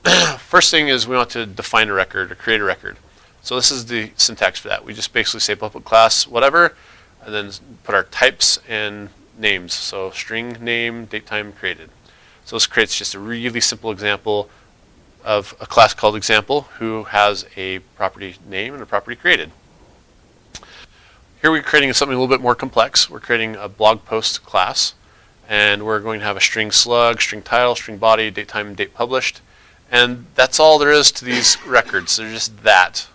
(clears throat) first thing is we want to define a record or create a record. So this is the syntax for that. We just basically say public class whatever, and then put our types and names. So string name, date time created. So this creates just a really simple example of a class called example who has a property name and a property created. Here we're creating something a little bit more complex. We're creating a blog post class and we're going to have a string slug, string title, string body, date time, date published. And that's all there is to these records. They're just that.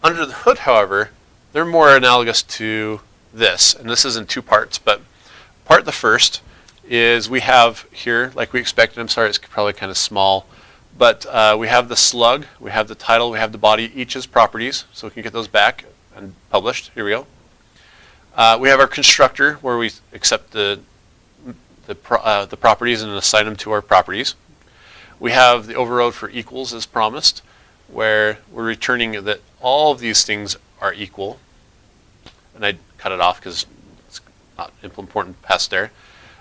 Under the hood, however, they're more analogous to this. And this is in two parts, but part the first is we have here, like we expected, I'm sorry, it's probably kind of small, but uh, we have the slug, we have the title, we have the body, each as properties, so we can get those back and published. Here we go. Uh, we have our constructor where we accept the the, pro uh, the properties and assign them to our properties. We have the overrode for equals as promised, where we're returning that all of these things are equal. And I cut it off because it's not important past there.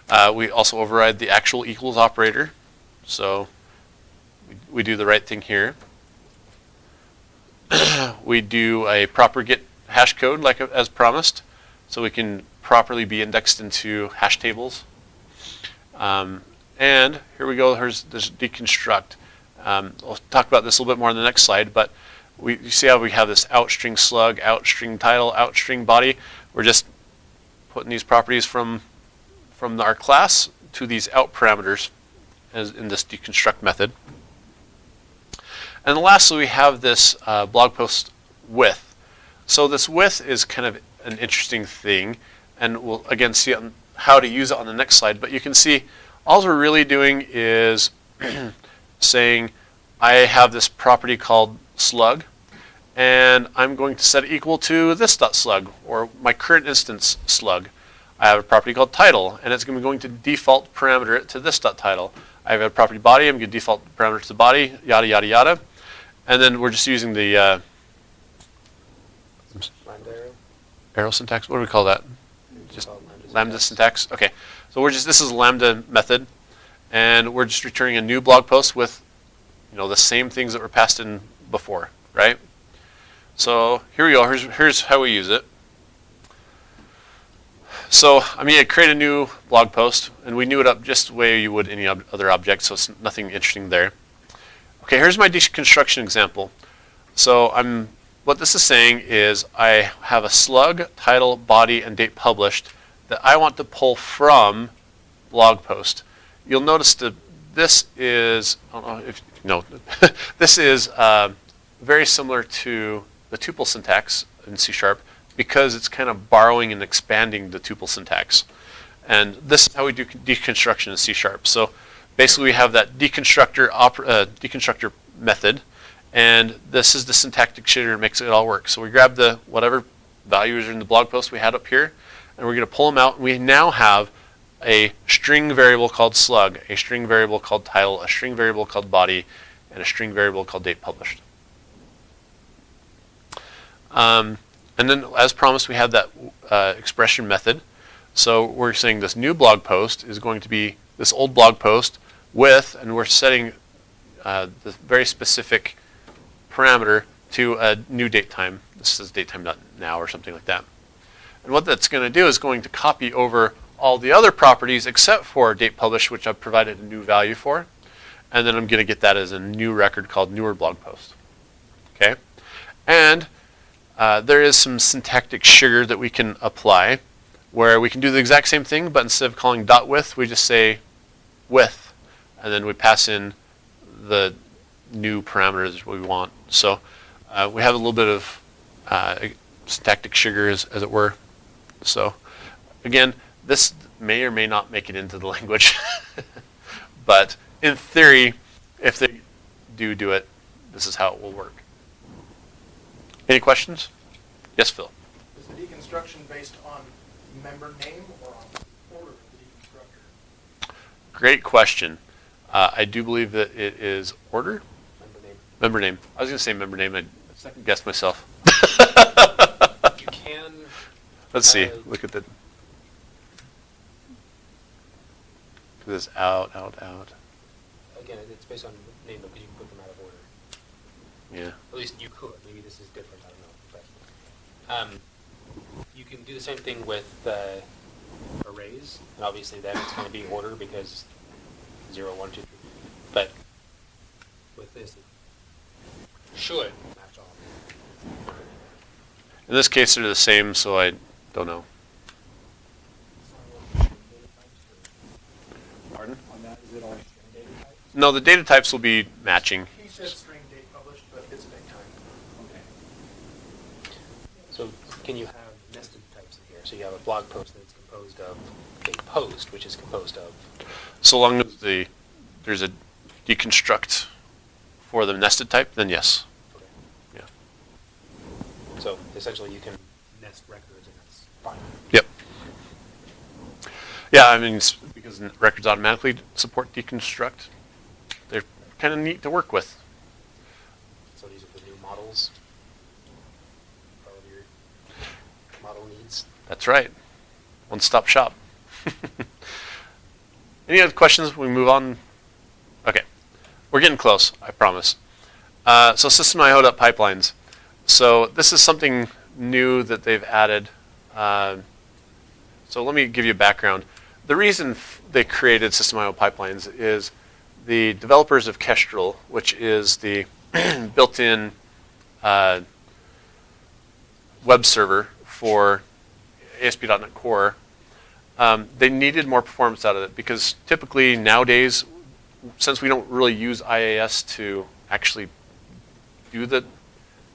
Uh, we also override the actual equals operator. So we, do the right thing here. (clears throat) we do a proper get hash code like as promised. So we can properly be indexed into hash tables. Um, and here we go, here's this deconstruct. Um, I'll talk about this a little bit more on the next slide, but we you see how we have this out string slug, out string title, out string body. We're just putting these properties from from our class to these out parameters as in this deconstruct method. And lastly, we have this uh, blog post width. So this width is kind of an interesting thing, and we'll again see how to use it on the next slide. But you can see all we're really doing is (clears throat) saying I have this property called slug, and I'm going to set it equal to this dot slug, or my current instance slug. I have a property called title, and it's going to be going to default parameter it to this dot title. I have a property body, I'm going to default parameter to the body, yada, yada, yada. And then we're just using the uh, arrow. arrow syntax. What do we call that? Just lambda syntax. Okay. So we're just, this is a lambda method, and we're just returning a new blog post with, you know, the same things that were passed in before, right? So here we go. Here's, here's how we use it. So I mean, I create a new blog post, and we new it up just the way you would any ob other object, so it's nothing interesting there. Okay, here's my deconstruction example. So I'm, what this is saying is I have a slug, title, body, and date published that I want to pull from blog post. You'll notice that this is, I don't know if (laughs) this is uh, very similar to the tuple syntax in C Sharp because it's kind of borrowing and expanding the tuple syntax. And this is how we do deconstruction in C Sharp. So basically we have that deconstructor, uh, deconstructor method, and this is the syntactic sugar that makes it all work. So we grab the whatever values are in the blog post we had up here, and we're going to pull them out. We now have a string variable called slug, a string variable called title, a string variable called body, and a string variable called date published. Um, and then, as promised, we have that uh, expression method. So we're saying this new blog post is going to be this old blog post with, and we're setting uh, very specific parameter to a new date time. This is date time now or something like that. And what that's going to do is going to copy over all the other properties except for date published, which I've provided a new value for. And then I'm going to get that as a new record called newer blog post. Okay? And uh, there is some syntactic sugar that we can apply where we can do the exact same thing, but instead of calling dot with, we just say with, and then we pass in the new parameters we want. So uh, we have a little bit of uh, syntactic sugar, as, as it were. So again, this may or may not make it into the (laughs) language, but in theory, if they do do it, this is how it will work. Any questions? Yes, Phil. Is the deconstruction based on member name or on order of the deconstructor? Great question. Uh, I do believe that it is order. Member name. Member name. I was going to say member name. I second guessed myself. (laughs) You can, Let's see. Uh, Look at the. This out, out, out. again, it's based on name, because you can put them out of order. Yeah. At least you could. Maybe this is different. I don't know. But um, you can do the same thing with uh, arrays, and obviously then it's going to be order because zero, one, two, three. But with this, it should match all. In this case, they're the same, so I don't know. Pardon? On that, is it all string data type? No, the data types will be matching. He said string date published, but it's date time. Okay. So can you have nested types in here? So you have a blog post that's composed of a post, which is composed of. So long as the there's a deconstruct for the nested type, then yes. Okay. Yeah. So essentially, you can nest records, and that's fine. Yep. Yeah, I mean, because records automatically support deconstruct, they're kind of neat to work with. So these are the new models. for All of your model needs. That's right. One stop shop. (laughs) Any other questions? We move on. Okay. We're getting close, I promise. Uh, so system IO pipelines. So this is something new that they've added. Uh, so let me give you a background. The reason they created System IO pipelines is the developers of Kestrel, which is the (clears throat) built-in uh, web server for ASP.NET Core, um, they needed more performance out of it because typically nowadays, since we don't really use IIS to actually do the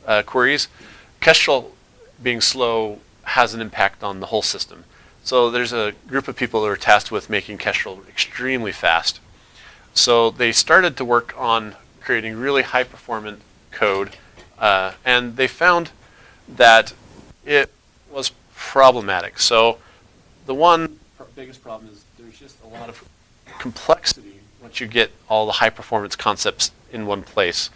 uh, queries, Kestrel being slow has an impact on the whole system. So there's a group of people that are tasked with making Kestrel extremely fast. So they started to work on creating really high performant code, uh, and they found that it was problematic. So the one biggest problem is there's just a lot of complexity once you get all the high performance concepts in one place.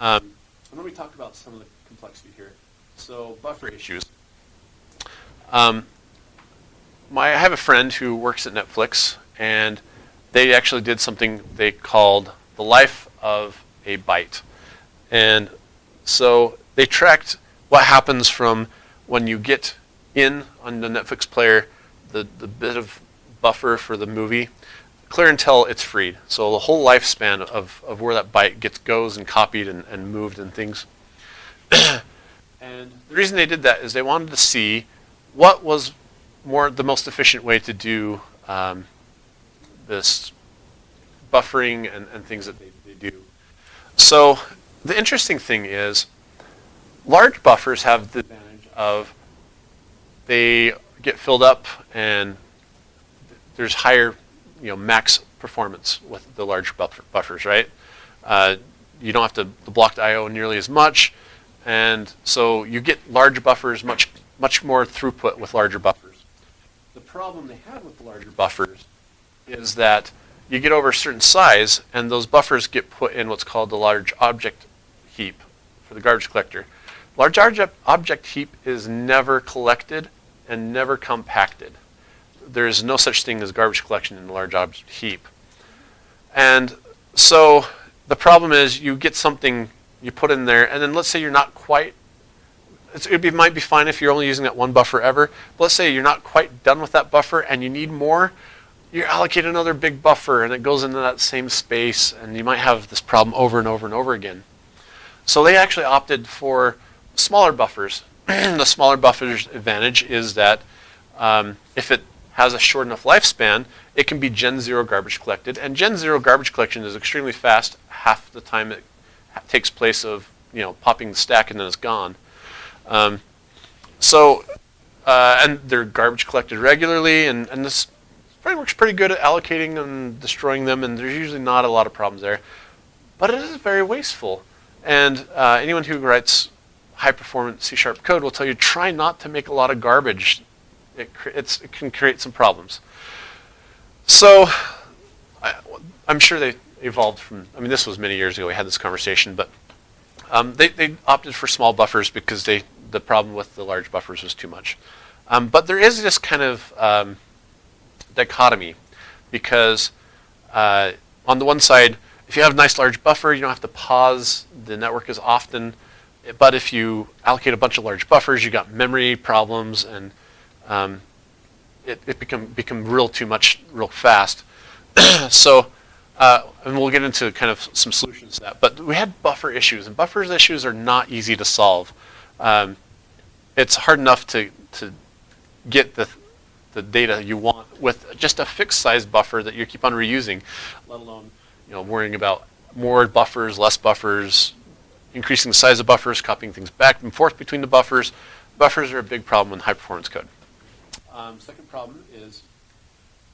Um, let me talk about some of the complexity here. So buffer issues. Um, my, I have a friend who works at Netflix, and they actually did something they called the life of a byte. And so they tracked what happens from when you get in on the Netflix player, the, the bit of buffer for the movie, clear until it's freed. So the whole lifespan of, of where that byte gets goes and copied and, and moved and things. (coughs) and the reason they did that is they wanted to see what was more the most efficient way to do um, this buffering and, and things that they, they do. So the interesting thing is large buffers have the advantage of they get filled up and there's higher, you know, max performance with the large buffer, buffers, right? Uh, you don't have to the blocked I/O nearly as much, and so you get large buffers, much much more throughput with larger buffers. The problem they had with the larger buffers is that you get over a certain size and those buffers get put in what's called the large object heap for the garbage collector. Large object heap is never collected and never compacted. There is no such thing as garbage collection in a large object heap. And so the problem is you get something you put in there, and then let's say you're not quite, it be, might be fine if you're only using that one buffer ever. But let's say you're not quite done with that buffer and you need more. You allocate another big buffer, and it goes into that same space, and you might have this problem over and over and over again. So they actually opted for smaller buffers. (clears throat) the smaller buffer's advantage is that um, if it has a short enough lifespan, it can be Gen 0 garbage collected. And Gen 0 garbage collection is extremely fast. Half the time it takes place of you know popping the stack and then it's gone. Um, so, uh, and they're garbage collected regularly, and, and this framework's pretty good at allocating and destroying them, and there's usually not a lot of problems there. But it is very wasteful. And uh, anyone who writes high performance C sharp code will tell you try not to make a lot of garbage. It, it can create some problems. So I, I'm sure they evolved from, I mean, this was many years ago, we had this conversation, but um, they, they opted for small buffers because they, the problem with the large buffers was too much. Um, but there is this kind of um, dichotomy because uh, on the one side, if you have a nice large buffer, you don't have to pause the network as often. But if you allocate a bunch of large buffers, you got memory problems and um, it, it become become real too much real fast. (clears throat) so, uh, and we'll get into kind of some solutions to that. But we had buffer issues, and buffer issues are not easy to solve. Um, it's hard enough to to get the the data you want with just a fixed size buffer that you keep on reusing, let alone you know worrying about more buffers, less buffers, increasing the size of buffers, copying things back and forth between the buffers. Buffers are a big problem in high performance code. Um, second problem is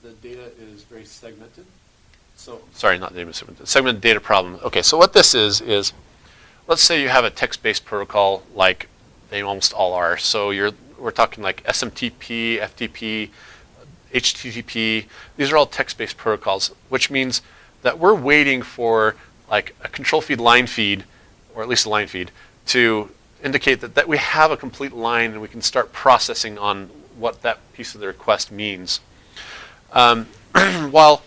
the data is very segmented. So sorry, not data segmented. Segmented data problem. Okay, so what this is is, let's say you have a text-based protocol like they almost all are. So you're we're talking like SMTP, FTP, HTTP. These are all text-based protocols, which means that we're waiting for like a control feed line feed, or at least a line feed, to indicate that, that we have a complete line and we can start processing on what that piece of the request means. Um, (clears throat) while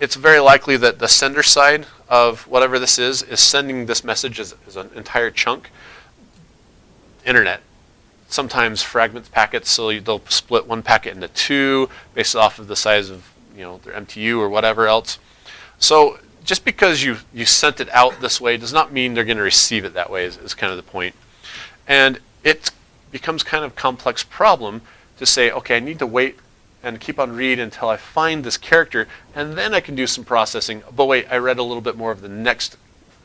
it's very likely that the sender side of whatever this is is sending this message as, as an entire chunk, internet sometimes fragments packets, so they'll split one packet into two based off of the size of you know their MTU or whatever else. So just because you you sent it out this way does not mean they're going to receive it that way. Is, is kind of the point, and it becomes kind of complex problem to say, okay, I need to wait and keep on read until I find this character, and then I can do some processing. But wait, I read a little bit more of the next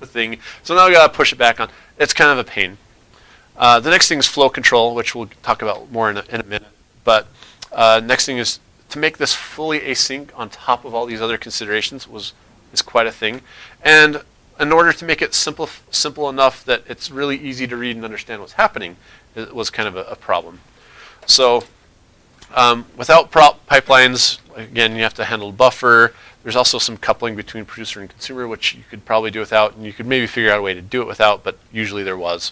thing, so now I got to push it back on. It's kind of a pain. Uh, the next thing is flow control, which we'll talk about more in a, in a minute. But uh, next thing is to make this fully async on top of all these other considerations was is quite a thing. And in order to make it simple simple enough that it's really easy to read and understand what's happening, it was kind of a, a problem. So um, without prop pipelines, again, you have to handle buffer. There's also some coupling between producer and consumer, which you could probably do without, and you could maybe figure out a way to do it without, but usually there was.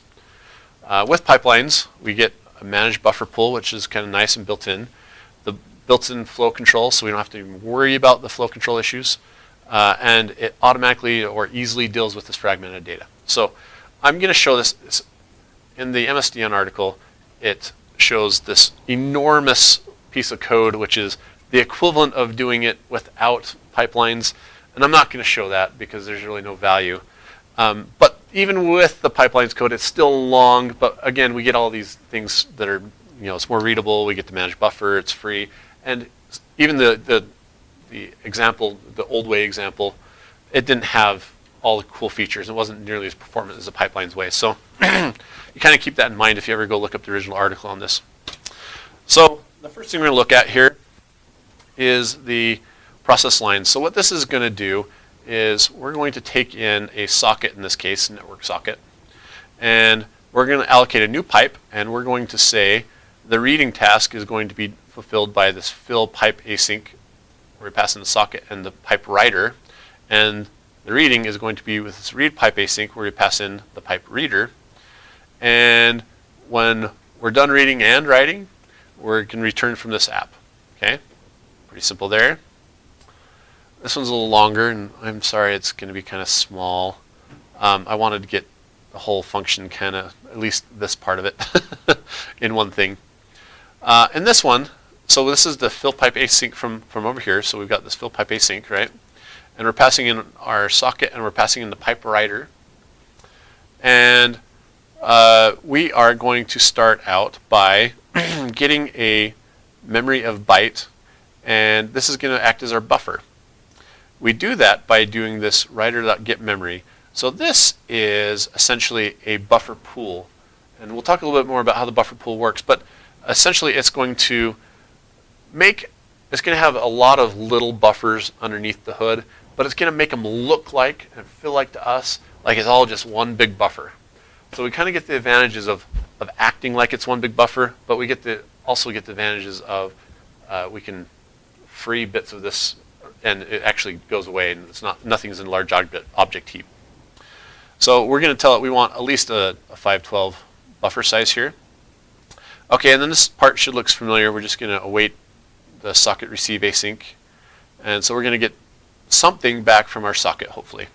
Uh, with pipelines, we get a managed buffer pool, which is kind of nice and built in. The built-in flow control, so we don't have to worry about the flow control issues. Uh, and it automatically or easily deals with this fragmented data. So I'm going to show this in the MSDN article. It shows this enormous piece of code, which is the equivalent of doing it without pipelines. And I'm not going to show that because there's really no value. Um, but even with the pipelines code, it's still long. But again, we get all these things that are, you know, it's more readable. We get the managed buffer. It's free. And even the, the, the example, the old way example, it didn't have all the cool features. It wasn't nearly as performant as the pipelines way. So (clears throat) you kind of keep that in mind if you ever go look up the original article on this. So the first thing we're going to look at here is the process line. So what this is going to do is we're going to take in a socket, in this case, a network socket, and we're going to allocate a new pipe, and we're going to say the reading task is going to be fulfilled by this fill pipe async, where we pass in the socket and the pipe writer, and the reading is going to be with this read pipe async, where we pass in the pipe reader. And when we're done reading and writing, we're going to return from this app. Okay? Pretty simple there. This one's a little longer, and I'm sorry it's going to be kind of small. Um, I wanted to get the whole function kind of, at least this part of it, (laughs) in one thing. Uh, in this one, so this is the fill pipe async from, from over here. So we've got this fill pipe async, right? And we're passing in our socket and we're passing in the pipe writer. And uh, we are going to start out by (clears throat) getting a memory of byte. And this is going to act as our buffer. We do that by doing this writer.getMemory. So this is essentially a buffer pool. And we'll talk a little bit more about how the buffer pool works. But essentially it's going to make, it's going to have a lot of little buffers underneath the hood, but it's going to make them look like and feel like to us like it's all just one big buffer. So we kind of get the advantages of, of acting like it's one big buffer, but we get the also get the advantages of uh, we can free bits of this and it actually goes away and it's not nothing's in large object, object heap. So we're going to tell it we want at least a, a 512 buffer size here. Okay, and then this part should look familiar. We're just going to await the socket receive async. And so we're going to get something back from our socket, hopefully.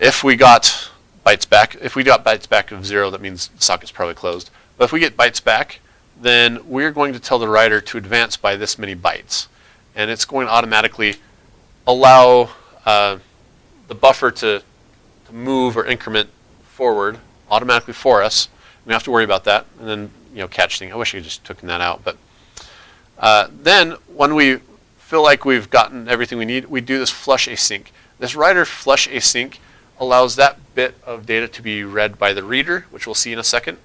If we got bytes back, if we got bytes back of zero, that means the socket's probably closed. But if we get bytes back, then we're going to tell the writer to advance by this many bytes. And it's going to automatically allow uh, the buffer to, to move or increment forward automatically for us. We don't have to worry about that. And then, you know, catch thing. I wish I just taken that out. But uh, then when we feel like we've gotten everything we need, we do this flush async. This writer flush async allows that bit of data to be read by the reader, which we'll see in a second.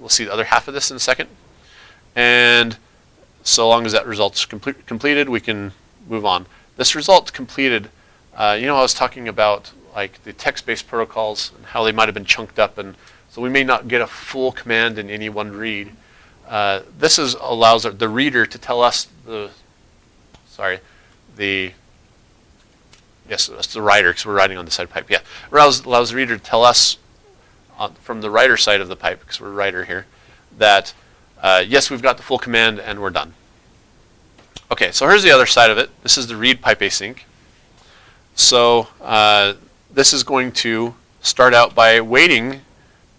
We'll see the other half of this in a second. And so long as that result's complete, completed, we can move on. This result completed, uh, you know, I was talking about like the text-based protocols and how they might have been chunked up, and so we may not get a full command in any one read. Uh, this is allows the reader to tell us the, sorry, the, yes, that's the writer because we're writing on the side pipe. Yeah, allows allows the reader to tell us on, from the writer side of the pipe because we're writer here that uh, yes, we've got the full command and we're done. Okay, so here's the other side of it. This is the read pipe async. So uh, this is going to start out by waiting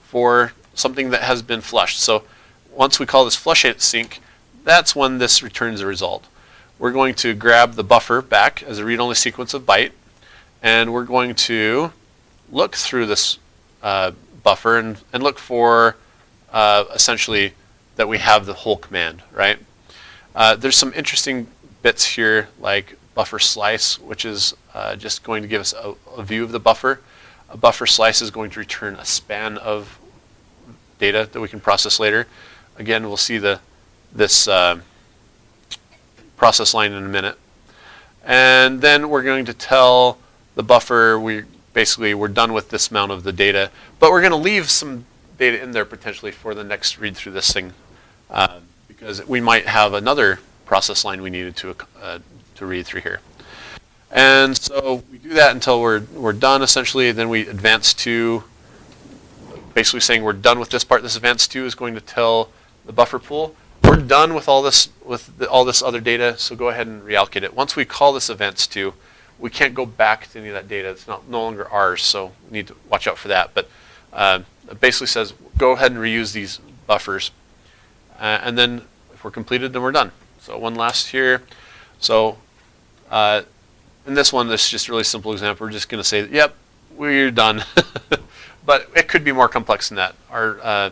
for something that has been flushed. So once we call this flush async, that's when this returns a result. We're going to grab the buffer back as a read-only sequence of byte, and we're going to look through this uh, buffer and, and look for uh, essentially that we have the whole command, right? Uh, there's some interesting bits here like buffer slice, which is uh, just going to give us a, a, view of the buffer. A buffer slice is going to return a span of data that we can process later. Again, we'll see the this uh, process line in a minute. And then we're going to tell the buffer we basically we're done with this amount of the data, but we're going to leave some data in there potentially for the next read through this thing uh, because we might have another process line we needed to, uh, to read through here. And so we do that until we're, we're done essentially, then we advance to basically saying we're done with this part. This advance to is going to tell the buffer pool, we're done with all this with the, all this other data, so go ahead and reallocate it. Once we call this advance to, we can't go back to any of that data. It's not no longer ours, so we need to watch out for that. But uh, it basically says go ahead and reuse these buffers. Uh, and then if we're completed, then we're done. So one last here. So uh, in this one, this is just a really simple example. We're just going to say, yep, we're done. (laughs) but it could be more complex than that. Our, uh,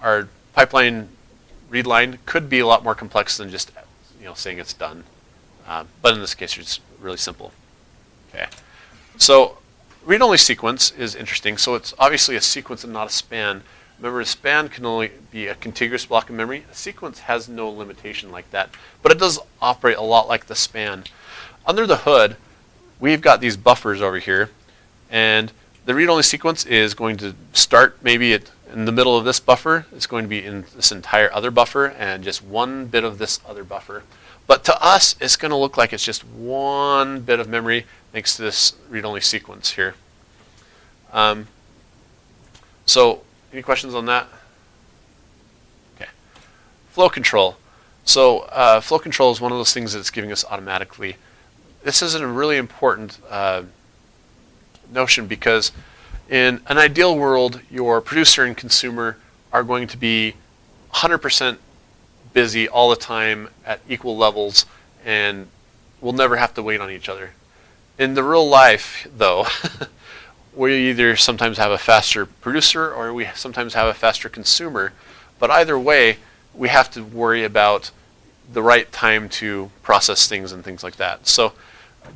our pipeline read line could be a lot more complex than just you know saying it's done. Uh, but in this case, it's really simple. Okay. So read-only sequence is interesting. So it's obviously a sequence and not a span. Remember, a span can only be a contiguous block of memory. A sequence has no limitation like that, but it does operate a lot like the span. Under the hood, we've got these buffers over here, and the read-only sequence is going to start maybe at in the middle of this buffer is going to be in this entire other buffer and just one bit of this other buffer. But to us, it's going to look like it's just one bit of memory thanks to this read-only sequence here. Um, so, any questions on that? Okay. Flow control. So, uh, flow control is one of those things that's giving us automatically. This is a really important uh, notion because in an ideal world, your producer and consumer are going to be 100% busy all the time at equal levels and will never have to wait on each other. In the real life, though, (laughs) we either sometimes have a faster producer or we sometimes have a faster consumer. But either way, we have to worry about the right time to process things and things like that. So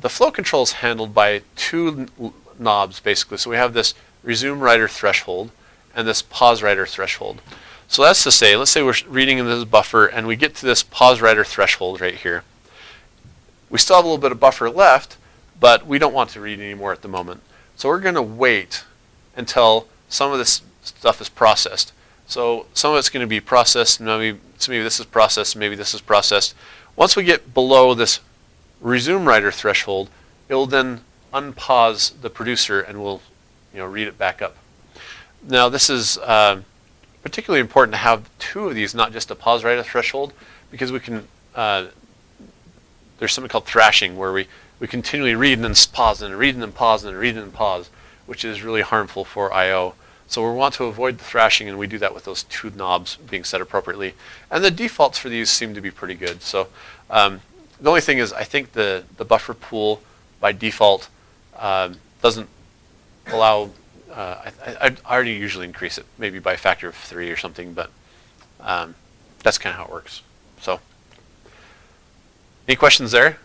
the flow control is handled by two knobs, basically. So we have this resume writer threshold and this pause writer threshold. So that's to say, let's say we're reading in this buffer and we get to this pause writer threshold right here. We still have a little bit of buffer left, but we don't want to read anymore at the moment. So we're going to wait until some of this stuff is processed. So some of it's going to be processed, maybe, so maybe this is processed, maybe this is processed. Once we get below this resume writer threshold, it will then unpause the producer and we'll you know, read it back up. Now this is uh, particularly important to have two of these, not just a pause writer threshold, because we can, uh, there's something called thrashing where we, we continually read and then pause and read and then pause and read and then pause, which is really harmful for I.O. So we want to avoid the thrashing and we do that with those two knobs being set appropriately. And the defaults for these seem to be pretty good. So um, the only thing is I think the, the buffer pool by default uh, doesn't allow, uh, I, I, already usually increase it maybe by a factor of three or something, but um, that's kind of how it works. So any questions there?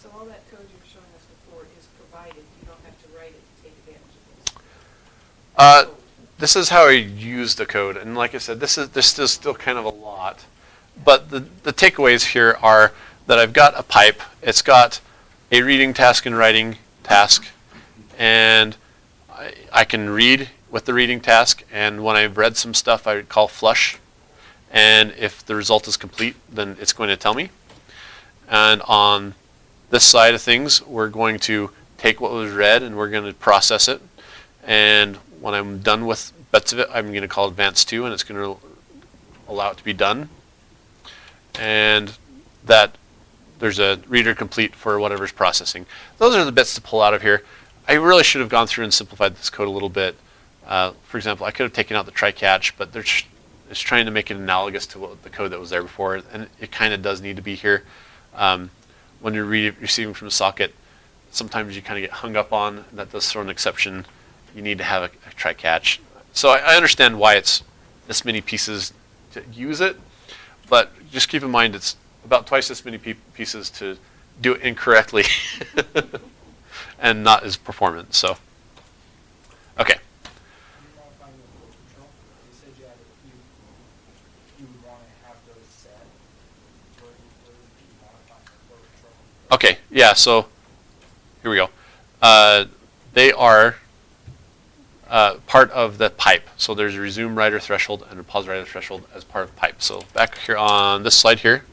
So all that code you were showing us before is provided, you don't have to write it to take advantage of this? Uh, this is how I use the code, and like I said, this is this is still kind of a lot. But the the takeaways here are that I've got a pipe. It's got a reading task and writing task, and I, I can read with the reading task. And when I've read some stuff, I would call flush, and if the result is complete, then it's going to tell me. And on this side of things, we're going to take what was read and we're going to process it. And when I'm done with bits of it, I'm going to call advance 2 and it's going to allow it to be done. And that there's a reader complete for whatever's processing. Those are the bits to pull out of here. I really should have gone through and simplified this code a little bit. Uh, for example, I could have taken out the try catch, but it's trying to make it analogous to what the code that was there before, and it kind of does need to be here. Um, when you're re receiving from a socket, sometimes you kind of get hung up on that does throw an exception. You need to have a, a try catch. So I, I understand why it's this many pieces to use it, but just keep in mind it's about twice this many pieces to do it incorrectly (laughs) and not as performant. So, okay. Okay, yeah, so here we go. Uh, they are uh, part of the pipe. So there's a resume writer threshold and a pause writer threshold as part of pipe. So back here on this slide here,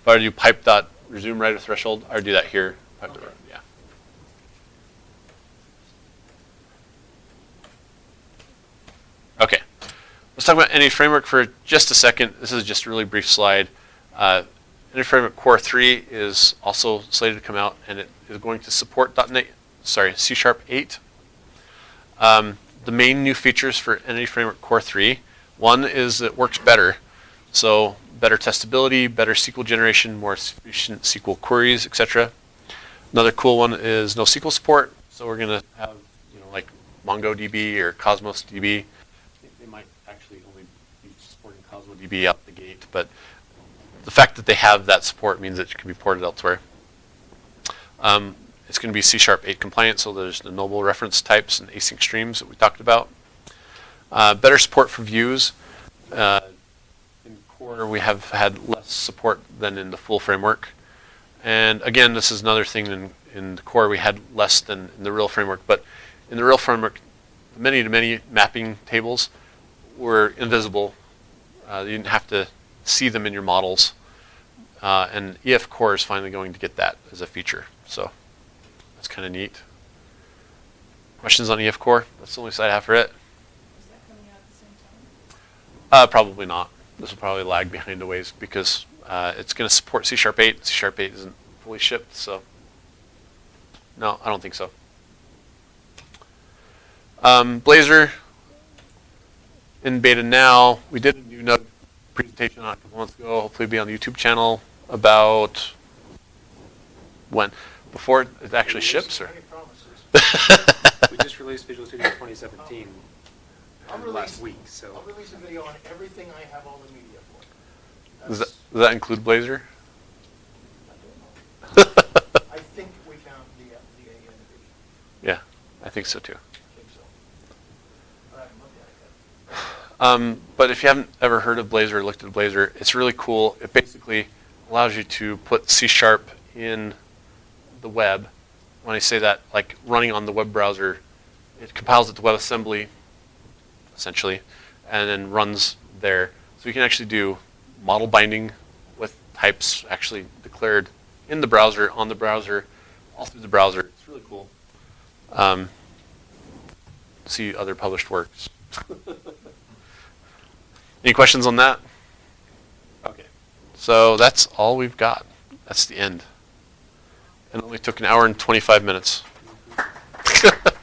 if I were to do pipe dot resume writer threshold, I would do that here. Pipe dot- yeah. Okay, let's talk about Entity Framework for just a second. This is just a really brief slide. Uh, Entity Framework Core 3 is also slated to come out, and it is going to support .NET, sorry, C Sharp 8. Um, the main new features for Entity Framework Core 3, one is it works better. So better testability, better SQL generation, more efficient SQL queries, etc. Another cool one is NoSQL support. So we're going to have, you know, like MongoDB or Cosmos DB. They might actually only be Cosmos out the gate, but the fact that they have that support means it can be ported elsewhere. Um, it's going to be C Sharp 8 compliant, so there's the nullable reference types and async streams that we talked about. Uh, better support for views. Uh, in Core, we have had less support than in the full framework. And again, this is another thing in, in the Core we had less than in the real framework. But in the real framework, many to many mapping tables, were invisible. Uh, you didn't have to see them in your models. Uh, and EF Core is finally going to get that as a feature. So that's kind of neat. Questions on EF Core? That's the only side I have for it. Is that coming out at the same time? Uh, probably not. This will probably lag behind a ways because uh, it's going to support C Sharp 8. C Sharp 8 isn't fully shipped, so no, I don't think so. Um, Blazor in beta now. We did a new node presentation on a couple months ago. Hopefully, it'll be on the YouTube channel about when before it actually ships, or (laughs) We just released Visual Studio 2017 I'll last week, so. I'll release a video on everything I have all the media for. does that, does that include Blazor? I (laughs) don't know. I think we found the, uh, the AN division. yeah, I think so too. I think so. But I haven't looked at it yet. Um, but if you haven't ever heard of Blazor or looked at Blazor, it's really cool. It basically allows you to put C Sharp in the web. When I say that, like running on the web browser, it compiles it to WebAssembly, essentially, and then runs there. So you can actually do model binding with types actually declared in the browser, on the browser, all through the browser. It's really cool. Um, see other published works. (laughs) Any questions on that? Okay. So that's all we've got. That's the end. And it only took an hour and 25 minutes. (laughs)